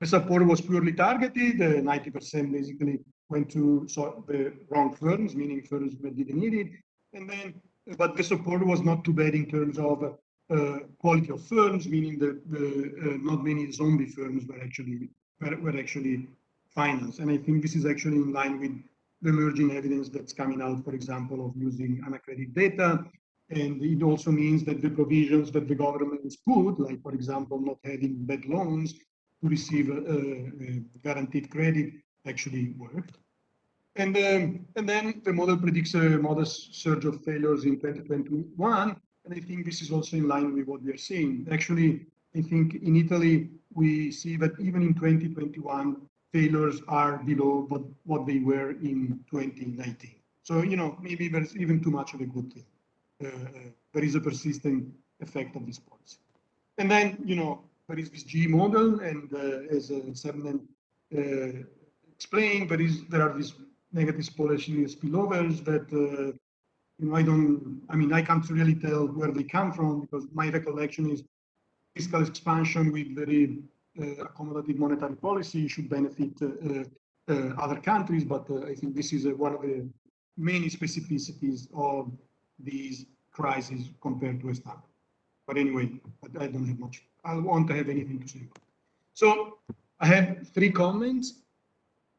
The support was purely targeted, 90% basically went to so the wrong firms, meaning firms that didn't need it. And then, but the support was not too bad in terms of uh, quality of firms, meaning that uh, not many zombie firms were actually were, were actually financed. And I think this is actually in line with the emerging evidence that's coming out, for example, of using unaccredited data. And it also means that the provisions that the governments put, like, for example, not having bad loans to receive a, a guaranteed credit, actually worked. And, um, and then the model predicts a modest surge of failures in 2021 and I think this is also in line with what we are seeing. Actually, I think in Italy, we see that even in 2021, failures are below what, what they were in 2019. So, you know, maybe there's even too much of a good thing. Uh, there is a persistent effect of this policy. And then, you know, there is this G model, and uh, as uh, Sebnem uh, explained, there is there are these negative policy spillovers that you know, I don't, I mean, I can't really tell where they come from because my recollection is fiscal expansion with very uh, accommodative monetary policy should benefit uh, uh, other countries, but I think this is one of the many specificities of these crises compared to a standard. But anyway, I don't have much. I want to have anything to say. So I have three comments.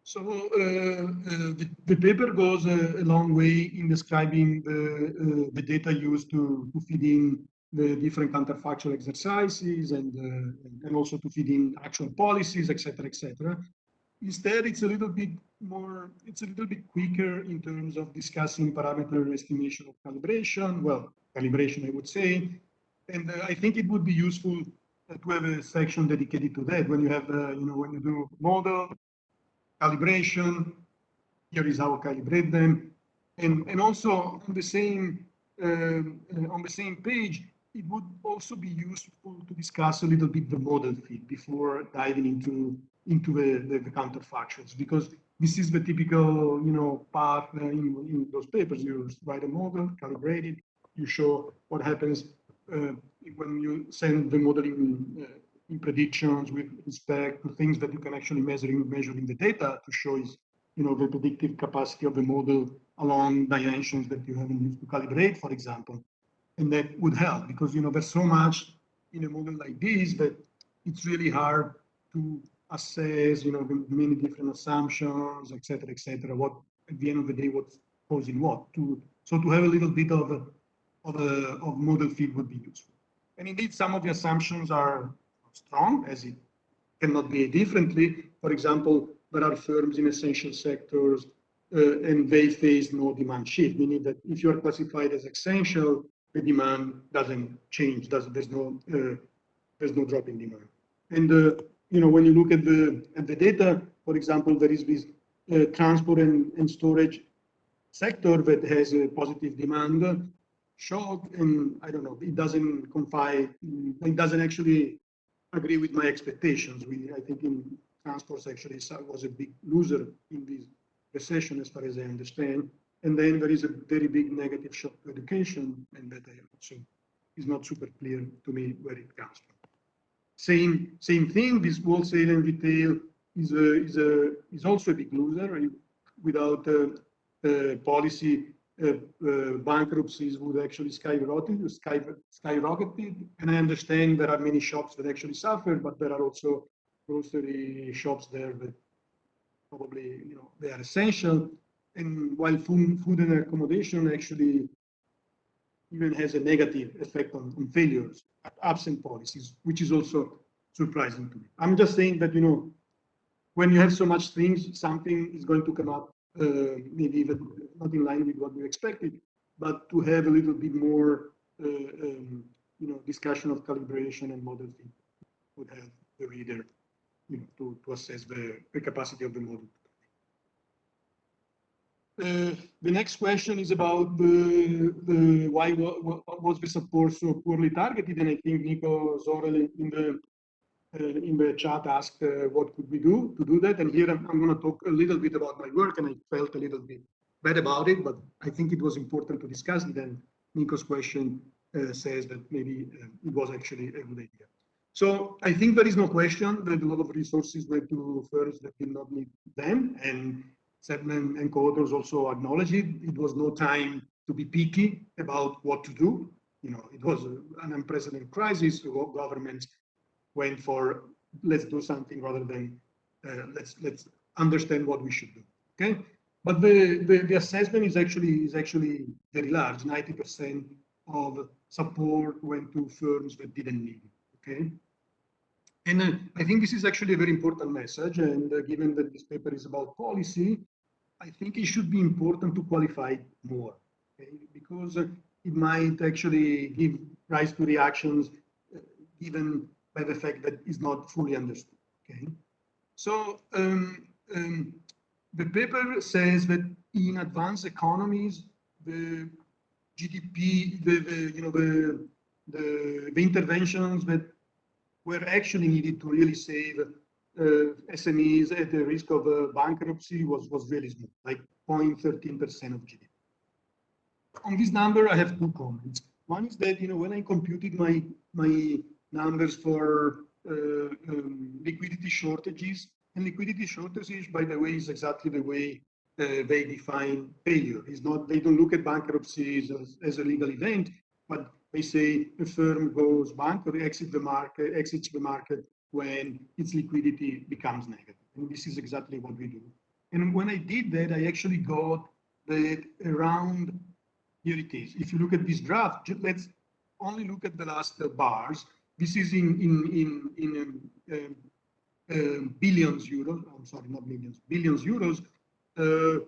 So uh, uh, the, the, paper goes a, a, long way in describing the, uh, the data used to, to feed in the different counterfactual exercises and, uh, and also to feed in actual policies, etc., etc. Instead, it's a little bit more, it's a little bit quicker in terms of discussing parameter estimation of calibration. Well, calibration, I would say. And uh, I think it would be useful to have a section dedicated to that when you have, uh, you know, when you do model calibration. Here is how I calibrate them. And, and also on the same uh, on the same page, it would also be useful to discuss a little bit the model fit before diving into into the, the, the counterfactuals because this is the typical you know path in, in those papers. You write a model, calibrate it, you show what happens uh, when you send the modeling uh, in predictions with respect to things that you can actually measure in measuring the data to show is, you know, the predictive capacity of the model along dimensions that you haven't used to calibrate, for example. And that would help because, you know, there's so much in a model like this that it's really hard to assess, you know, the many different assumptions, etc., etc. What at the end of the day, what's causing what? To so to have a little bit of a, of a of model fit would be useful. And indeed, some of the assumptions are strong, as it cannot be differently. For example, there are firms in essential sectors uh, and they face no demand shift, meaning that if you are classified as essential, the demand doesn't change. Does there's no uh, there's no drop in demand. And uh, you know when you look at the at the data, for example, there is this uh, transport and, and storage sector that has a positive demand shock, and I don't know, it doesn't confide, it doesn't actually agree with my expectations. We I think in transports actually was a big loser in this recession, as far as I understand. And then there is a very big negative shock to education, and that I also is not super clear to me where it comes from. Same same thing. This wholesale and retail is a, is a is also a big loser. Without uh, uh, policy, uh, bankruptcies would actually skyrocket, sky, skyrocketed. And I understand there are many shops that actually suffer, but there are also grocery shops there that probably you know they are essential and while food, food and accommodation actually even has a negative effect on, on failures, absent policies, which is also surprising to me. I'm just saying that, you know, when you have so much things, something is going to come up, uh, maybe even not in line with what we expected, but to have a little bit more, uh, um, you know, discussion of calibration and model would help the reader, you know, to, to assess the, the capacity of the model. Uh, the next question is about the, the why was the support so poorly targeted, and I think Nico Zorell in the uh, in the chat asked uh, what could we do to do that, and here I'm, I'm going to talk a little bit about my work, and I felt a little bit bad about it, but I think it was important to discuss it, and Nico's question uh, says that maybe uh, it was actually a good idea. So I think there is no question that a lot of resources went to firms that did not need them, and Sebnem and co-authors also acknowledged it. It was no time to be picky about what to do. You know, it was an unprecedented crisis. Governments went for let's do something rather than uh, let's let's understand what we should do. Okay, but the, the the assessment is actually is actually very large. Ninety percent of support went to firms that didn't need it. Okay. And uh, I think this is actually a very important message. And uh, given that this paper is about policy, I think it should be important to qualify more, okay? because uh, it might actually give rise to reactions uh, given by the fact that it's not fully understood. Okay, so um, um, the paper says that in advanced economies, the GDP, the, the you know the, the the interventions that were actually needed to really save SMEs at the risk of uh, bankruptcy was, was really small, like 0.13% of GDP. On this number, I have two comments. One is that, you know, when I computed my, my numbers for uh, um, liquidity shortages, and liquidity shortages, by the way, is exactly the way uh, they define failure. It's not, they don't look at bankruptcies as, as a legal event, but they say a firm goes bankrupt, or exits the market, exits the market when its liquidity becomes negative. And this is exactly what we do. And when I did that, I actually got that around, here it is. If you look at this graph, let's only look at the last uh, bars. This is in, in, in, in um, uh, billions euros, I'm sorry, not millions, billions euros. Uh,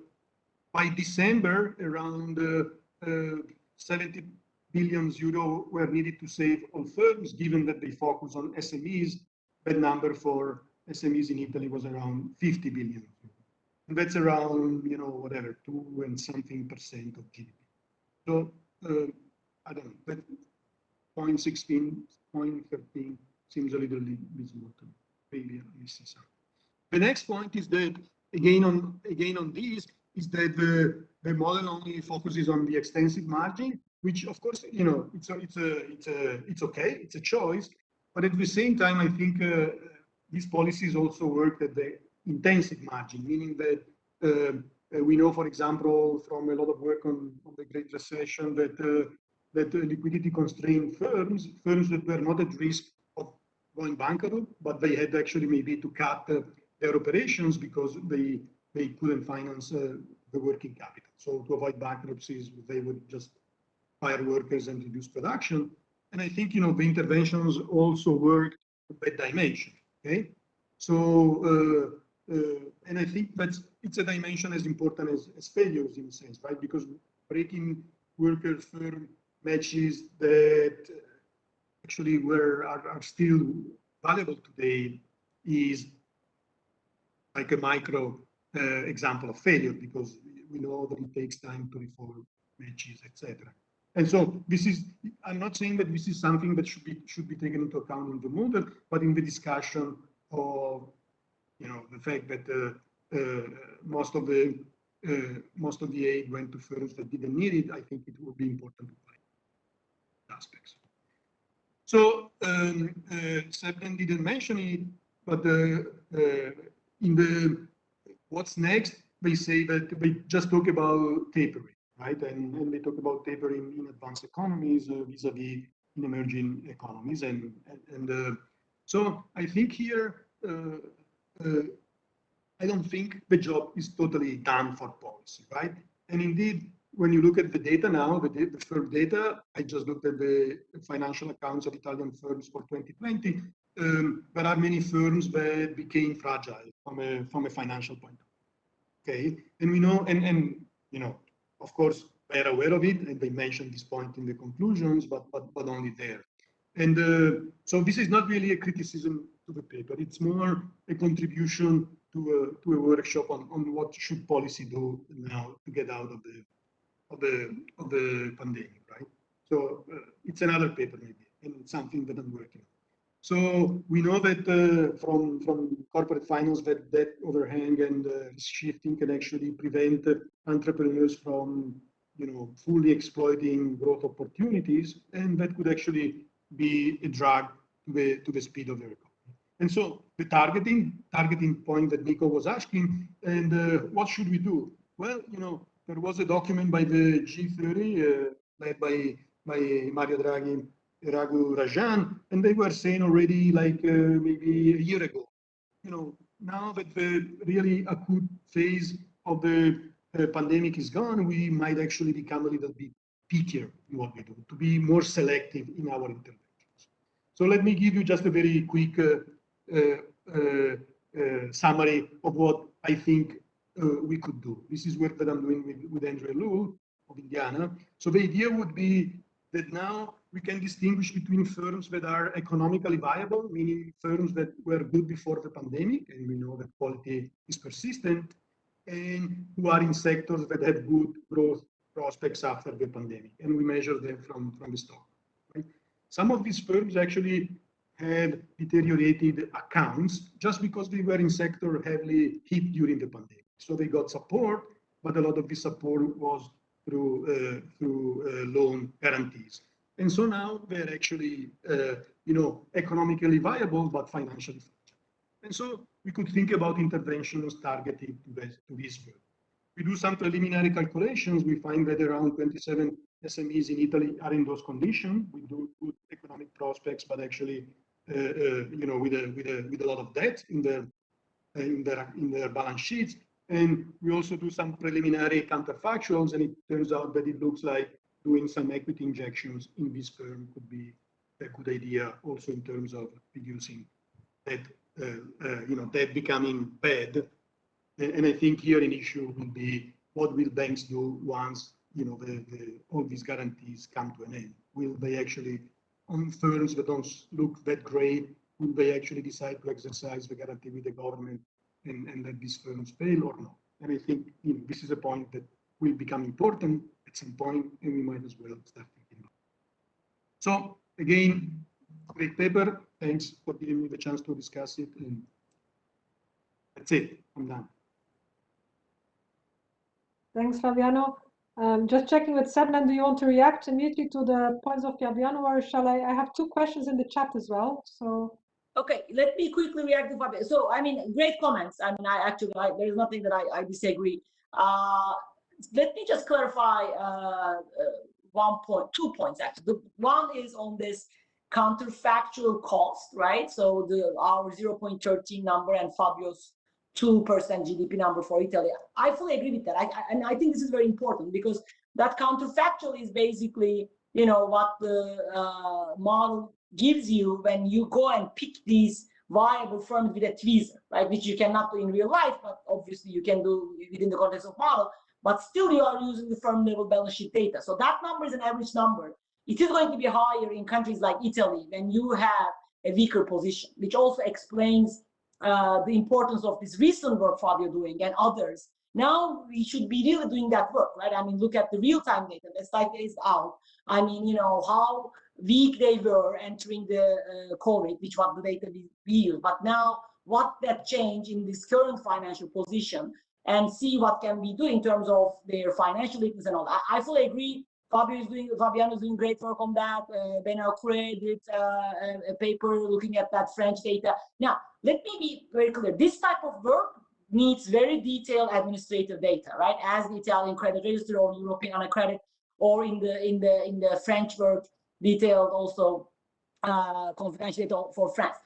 by December, around uh, uh, 70 billions euro were needed to save all firms, given that they focus on SMEs that number for SMEs in Italy was around 50 billion. And that's around, you know, whatever, two and something percent of GDP. So, uh, I don't know, but 0.16, 0.13 seems a little bit small to me. Maybe I missing something. The next point is that, again on, again on this, is that the, the model only focuses on the extensive margin, which of course, you know, it's a, it's a, it's a, it's okay, it's a choice, but at the same time, I think uh, these policies also work at the intensive margin, meaning that uh, uh, we know, for example, from a lot of work on, on the Great Recession, that that liquidity constrained firms, firms that were not at risk of going bankrupt, but they had actually maybe to cut uh, their operations because they they couldn't finance uh, the working capital. So to avoid bankruptcies, they would just fire workers and reduce production. And I think you know the interventions also worked that dimension. Okay, so uh, uh, and I think that's it's a dimension as important as, as failures in a sense, right? Because breaking worker firm matches that actually were are, are still valuable today is like a micro uh, example of failure because we know that it takes time to reform matches, etc. And so this is, I'm not saying that this is something that should be should be taken into account in the model, but in the discussion of, you know, the fact that uh, uh, most of the uh, most of the aid went to firms that didn't need it, I think it would be important to find aspects. So um, uh, didn't mention it, but uh, uh, in the what's next, they say that they just talk about tapering, right? And, they talk about tapering in advanced economies uh, vis-a-vis -vis in emerging economies. And, and, and uh, so I think here, uh, uh, I don't think the job is totally done for policy, right? And indeed, when you look at the data now, the, the firm data, I just looked at the financial accounts of Italian firms for 2020. Um, there are many firms that became fragile from a, from a financial point of view. Okay, and we know, and, and you know, of course, they're aware of it, and they mentioned this point in the conclusions, but but but only there. And uh, so this is not really a criticism to the paper. It's more a contribution to a to a workshop on, on what should policy do now to get out of the of the of the pandemic, right? So uh, it's another paper maybe, and something that I'm working on. So we know that uh, from, from corporate finance that debt overhang and uh, shifting can actually prevent entrepreneurs from you know, fully exploiting growth opportunities, and that could actually be a drag to the, to the speed of the recovery. And so the targeting, targeting point that Nico was asking, and uh, what should we do? Well, you know, there was a document by the G30 uh, led by, by Mario Draghi Raghu Rajan, and they were saying already like uh, maybe a year ago, you know, now that the really acute phase of the uh, pandemic is gone, we might actually become a little bit pickier in what we do, to be more selective in our interventions. So let me give you just a very quick uh, uh, uh, summary of what I think we could do. This is work that I'm doing with, with Andrew Liu of Indiana. So the idea would be that now we can distinguish between firms that are economically viable, meaning firms that were good before the pandemic, and we know that quality is persistent, and who are in sectors that have good growth prospects after the pandemic. And we measure them from, from the stock. Right? Some of these firms actually had deteriorated accounts just because they were in sector heavily hit during the pandemic. So they got support, but a lot of the support was through, uh, through uh, loan guarantees. And so now they're actually, uh, you know, economically viable, but financially fragile. And so we could think about interventions targeted to this, to this group. We do some preliminary calculations. We find that around 27 SMEs in Italy are in those conditions. We do good economic prospects, but actually, uh, uh, you know, with a, with a with a lot of debt in their in their in their balance sheets. And we also do some preliminary counterfactuals, and it turns out that it looks like doing some equity injections in this firm could be a good idea also in terms of reducing that, uh, uh, you know, that becoming bad. And, and, I think here an issue will be what will banks do once, you know, the, the, all these guarantees come to an end? Will they actually, on firms that don't look that great, will they actually decide to exercise the guarantee with the government and, and let these firms fail or not? And I think you know, this is a point that will become important at some point, and we might as well start thinking about. It. So again, great paper. Thanks for giving me the chance to discuss it. And that's it. I'm done. Thanks, Fabiano. Um, just checking with Sebnem, do you want to react immediately to the points of Fabiano, or shall I? I have two questions in the chat as well. So. Okay, let me quickly react to Fabio. So, I mean, great comments. I mean, I actually, I, there's nothing that I, I disagree. Uh, let me just clarify uh, uh, one point, two points actually. The one is on this counterfactual cost, right? So the our 0.13 number and Fabio's 2% GDP number for Italy. I fully agree with that. I, I, and I think this is very important because that counterfactual is basically, you know, what the uh, model gives you when you go and pick these viable firms with a tweezer, right? Which you cannot do in real life, but obviously you can do within the context of model, but still you are using the firm level balance sheet data. So that number is an average number. It is going to be higher in countries like Italy when you have a weaker position, which also explains uh, the importance of this recent work Fabio doing and others. Now we should be really doing that work, right? I mean, look at the real-time data. Data is out. I mean, you know, how weak they were entering the uh, COVID, which was the data we, we. But now what that change in this current financial position and see what can be doing in terms of their financial weakness and all. I, I fully agree. Fabio is doing, Fabiano is doing great work on that. Uh, Benoit Cœuré did uh, a, a paper looking at that French data. Now, let me be very clear. This type of work needs very detailed administrative data, right? As the Italian credit register or European Anacredit, or in the in the in the French work, detailed also uh, confidential data for France.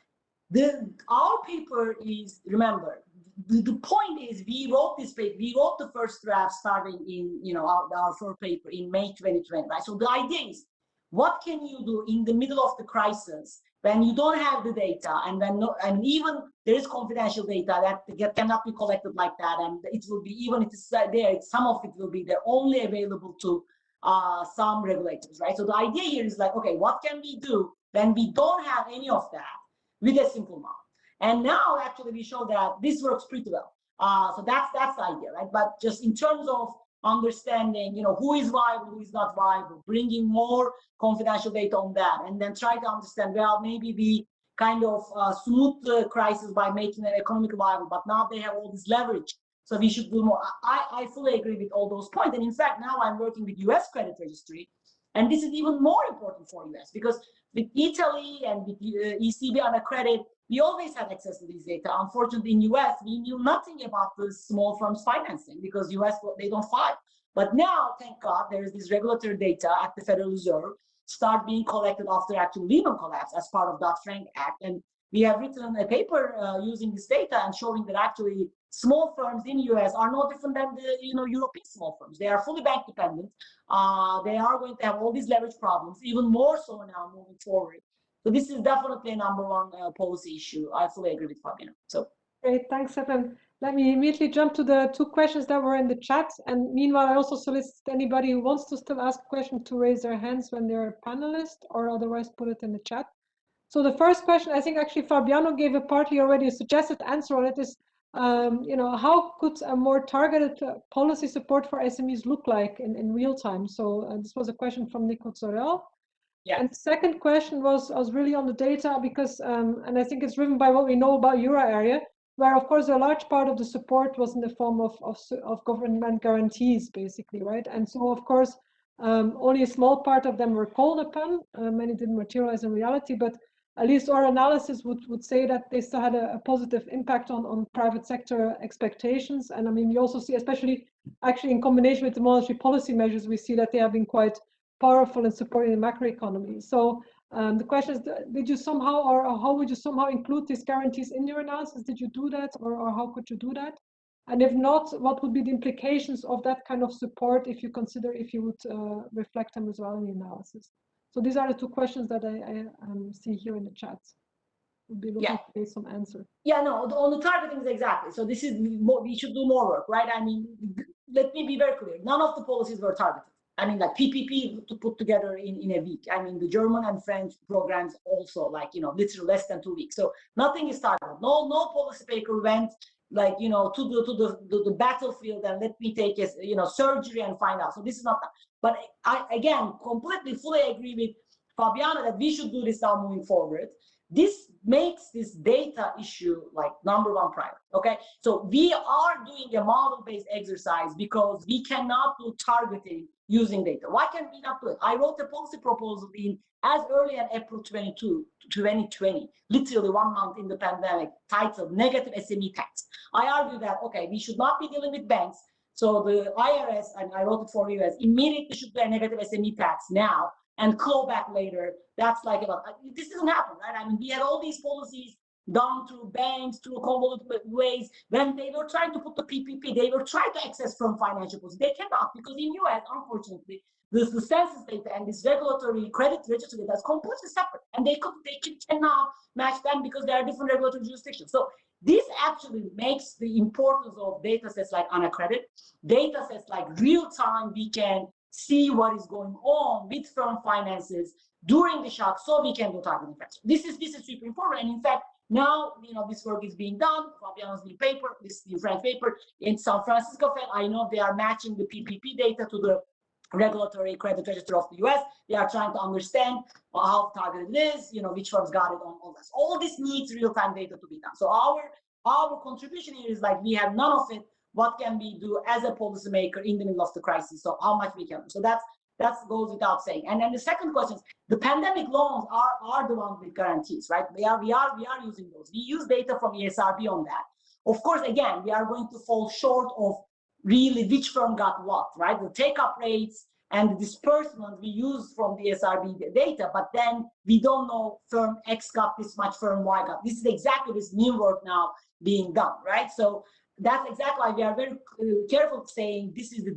The our paper is remember the, the point is we wrote this paper, we wrote the first draft starting in you know our, our first paper in May 2020, right? So the idea is what can you do in the middle of the crisis when you don't have the data and then no, and even there is confidential data that cannot be collected like that and it will be even if it's there some of it will be there only available to uh, some regulators right? So the idea here is like okay what can we do when we don't have any of that with a simple model and now actually we show that this works pretty well. Uh, so that's that's the idea right? But just in terms of understanding, you know, who is viable, who is not viable, bringing more confidential data on that, and then try to understand, well, maybe we kind of uh, smooth the crisis by making it economically viable, but now they have all this leverage. So we should do more. I, I fully agree with all those points. And in fact, now I'm working with US credit registry. And this is even more important for US because with Italy and with uh, ECB Anacredit, we always had access to these data. Unfortunately, in US, we knew nothing about the small firms financing because US, they don't file. But now, thank God, there is this regulatory data at the Federal Reserve start being collected after actual Lehman collapse as part of Dodd-Frank Act. And we have written a paper uh, using this data and showing that actually small firms in US are no different than the you know European small firms. They are fully bank dependent. Uh, they are going to have all these leverage problems, even more so now moving forward. So this is definitely a number one uh, policy issue. I fully agree with Fabiano. So great, thanks, Seven. Let me immediately jump to the two questions that were in the chat. And meanwhile, I also solicit anybody who wants to still ask a question to raise their hands when they're a panelist or otherwise put it in the chat. So the first question, I think actually Fabiano gave a partly already a suggested answer on it is, um, you know, how could a more targeted uh, policy support for SMEs look like in, in real time? So uh, this was a question from Nico Zorell. Yeah. And the second question was, was really on the data because, um, and I think it's driven by what we know about euro area, where of course a large part of the support was in the form of, of, of government guarantees, basically, right? And so of course, um, only a small part of them were called upon. Uh, many didn't materialize in reality, but at least our analysis would, would say that they still had a, a, positive impact on, on private sector expectations. And I mean, we also see, especially actually in combination with the monetary policy measures, we see that they have been quite powerful in supporting the macroeconomy. So um, the question is, did you somehow, or how would you somehow include these guarantees in your analysis? Did you do that, or, or how could you do that? And if not, what would be the implications of that kind of support if you consider if you would uh, reflect them as well in the analysis? So these are the two questions that I, I um, see here in the chat. We'll be looking yeah. to get some answer. Yeah, no, on the targeting exactly. So this is more, we should do more work, right? I mean, let me be very clear. None of the policies were targeted. I mean, like PPP to put together in, in a week. I mean, the German and French programs also like, you know, literally less than two weeks. So nothing is started. No, no policy paper went like, you know, to the, to the, the, the, battlefield and let me take a, you know, surgery and find out. So this is not, but I, again, completely fully agree with Fabiana that we should do this now moving forward. This makes this data issue like number one priority. Okay, so we are doing a model-based exercise because we cannot do targeting using data. Why can we not do it? I wrote a policy proposal in as early as April 22, 2020, literally one month in the pandemic, titled Negative SME Tax. I argue that, okay, we should not be dealing with banks. So the IRS, and I wrote it for you as immediately should do a negative SME tax now and call back later. That's like about uh, this doesn't happen, right? I mean, we had all these policies done through banks, through convoluted ways. When they were trying to put the PPP, they were trying to access from financial policy. They cannot because in US, unfortunately, this the census data and this regulatory credit register data is completely separate, and they could they can, cannot match them because there are different regulatory jurisdictions. So this actually makes the importance of data sets like Anacredit, data sets like real time we can see what is going on with firm finances during the shock so we can do targeting effects. This is this is super important. And in fact, now you know this work is being done. Fabiano's new paper, this new French paper in San Francisco Fed. I know they are matching the PPP data to the regulatory credit register of the US. They are trying to understand how targeted it is, you know, which firms got it on all this. All this needs real-time data to be done. So our our contribution here is like we have none of it. What can we do as a policymaker in the middle of the crisis? So how much we can. So that's that goes without saying. And then the second question is the pandemic loans are, are the ones with guarantees, right? We are we are we are using those. We use data from ESRB on that. Of course, again, we are going to fall short of really which firm got what, right? The take-up rates and the disbursement we use from the ESRB data, but then we don't know firm X got this much, firm Y got. This is exactly this new work now being done, right? So that's exactly why we are very uh, careful saying this is the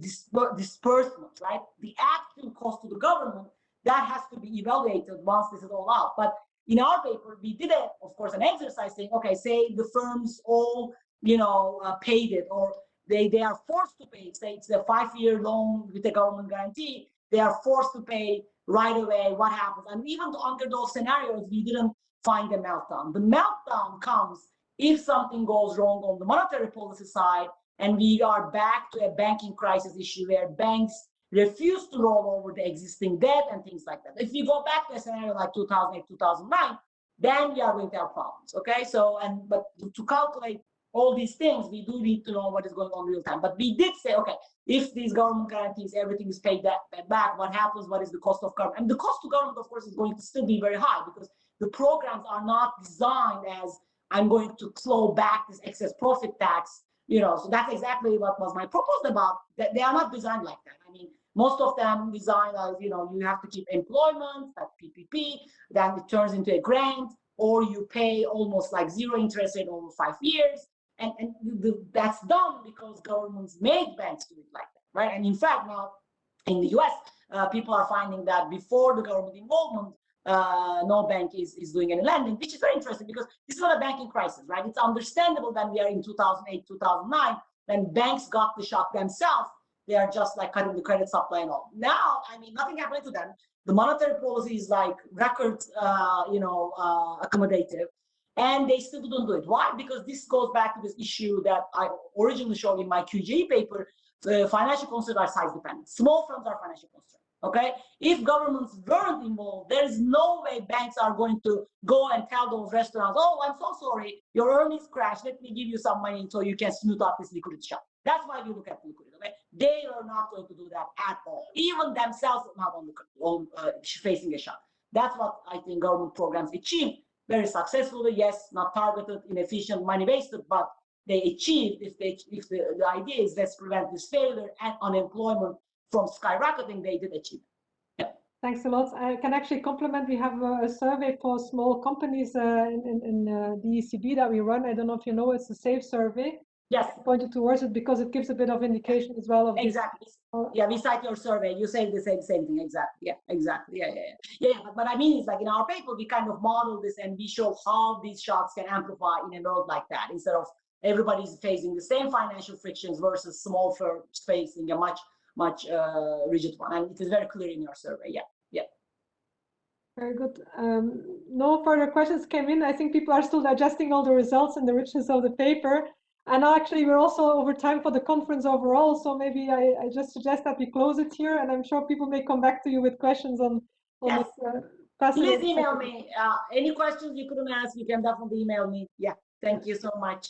disbursement, right? The actual cost to the government that has to be evaluated once this is all out. But in our paper, we did, a, of course, an exercise saying, okay, say the firms all, you know, uh, paid it, or they they are forced to pay. Say it's a five-year loan with a government guarantee, they are forced to pay right away. What happens? And even under those scenarios, we didn't find a meltdown. The meltdown comes if something goes wrong on the monetary policy side and we are back to a banking crisis issue where banks refuse to roll over the existing debt and things like that. If you go back to a scenario like 2008, 2009, then we are going to have problems. Okay, so and but to calculate all these things, we do need to know what is going on real time. But we did say, okay, if these government guarantees, everything is paid back, what happens? What is the cost of government? And the cost to government, of course, is going to still be very high because the programs are not designed as I'm going to claw back this excess profit tax, you know, so that's exactly what was my proposal about. That they are not designed like that. I mean, most of them designed as, you know, you have to keep employment, that PPP, then it turns into a grant, or you pay almost like zero interest rate over five years. And, and the, that's done because governments make banks do it like that, right? And in fact, now in the US, uh, people are finding that before the government involvement, uh, no bank is, is doing any lending, which is very interesting because this is not a banking crisis, right? It's understandable that we are in 2008, 2009, when banks got the shock themselves, they are just like cutting the credit supply and all. Now, I mean, nothing happened to them. The monetary policy is like record, uh, you know, uh, accommodative, and they still don't do it. Why? Because this goes back to this issue that I originally showed in my QJE paper. The financial concerns are size dependent. Small firms are financial concerns. Okay, if governments weren't involved, there is no way banks are going to go and tell those restaurants, "Oh, I'm so sorry, your earnings crashed. Let me give you some money so you can smooth out this liquidity shock." That's why we look at liquidity. Okay, they are not going to do that at all. Even themselves not on, the, on uh, facing a shock. That's what I think government programs achieve very successfully. Yes, not targeted, inefficient, money wasted, but they achieved if they if the, the idea is let's prevent this failure and unemployment from skyrocketing, they did achieve. Yeah. Thanks a lot. I can actually compliment. We have a, a survey for small companies uh, in, in, in uh, the ECB that we run. I don't know if you know, it's a SAFE survey. Yes. Pointed towards it because it gives a bit of indication as well. Of exactly. This. Yeah, we cite your survey. You say the same same thing. Exactly. Yeah. Exactly. Yeah. Yeah. Yeah. yeah but, but I mean, it's like in our paper, we kind of model this and we show how these shocks can amplify in a world like that instead of everybody's facing the same financial frictions versus small firms facing a much much uh, rigid one. And it is very clear in your survey. Yeah, yeah. Very good. Um, no further questions came in. I think people are still digesting all the results and the richness of the paper. And actually, we're also over time for the conference overall. So maybe I, I just suggest that we close it here. And I'm sure people may come back to you with questions on, on yes. this. Uh, Please email me. Uh, any questions you couldn't ask, you can definitely email me. Yeah, thank you so much.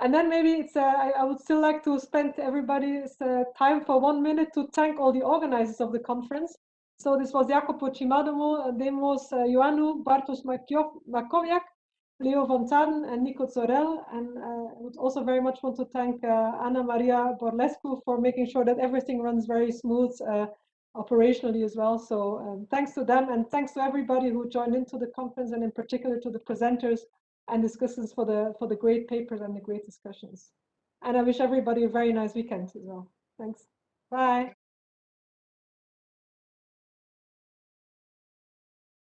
And then maybe it's, uh, I, I, would still like to spend everybody's uh, time for one minute to thank all the organizers of the conference. So this was Jacopo Cimadomo, Demos uh, Ioannou, Bartosz Maćkowiak, Leo von Thadden, and Nico Zorell. And uh, I would also very much want to thank uh, Anna Maria Borlescu for making sure that everything runs very smooth uh, operationally as well. So um, thanks to them and thanks to everybody who joined into the conference and in particular to the presenters and discussants for the for the great papers and the great discussions. And I wish everybody a very nice weekend as well. Thanks. Bye.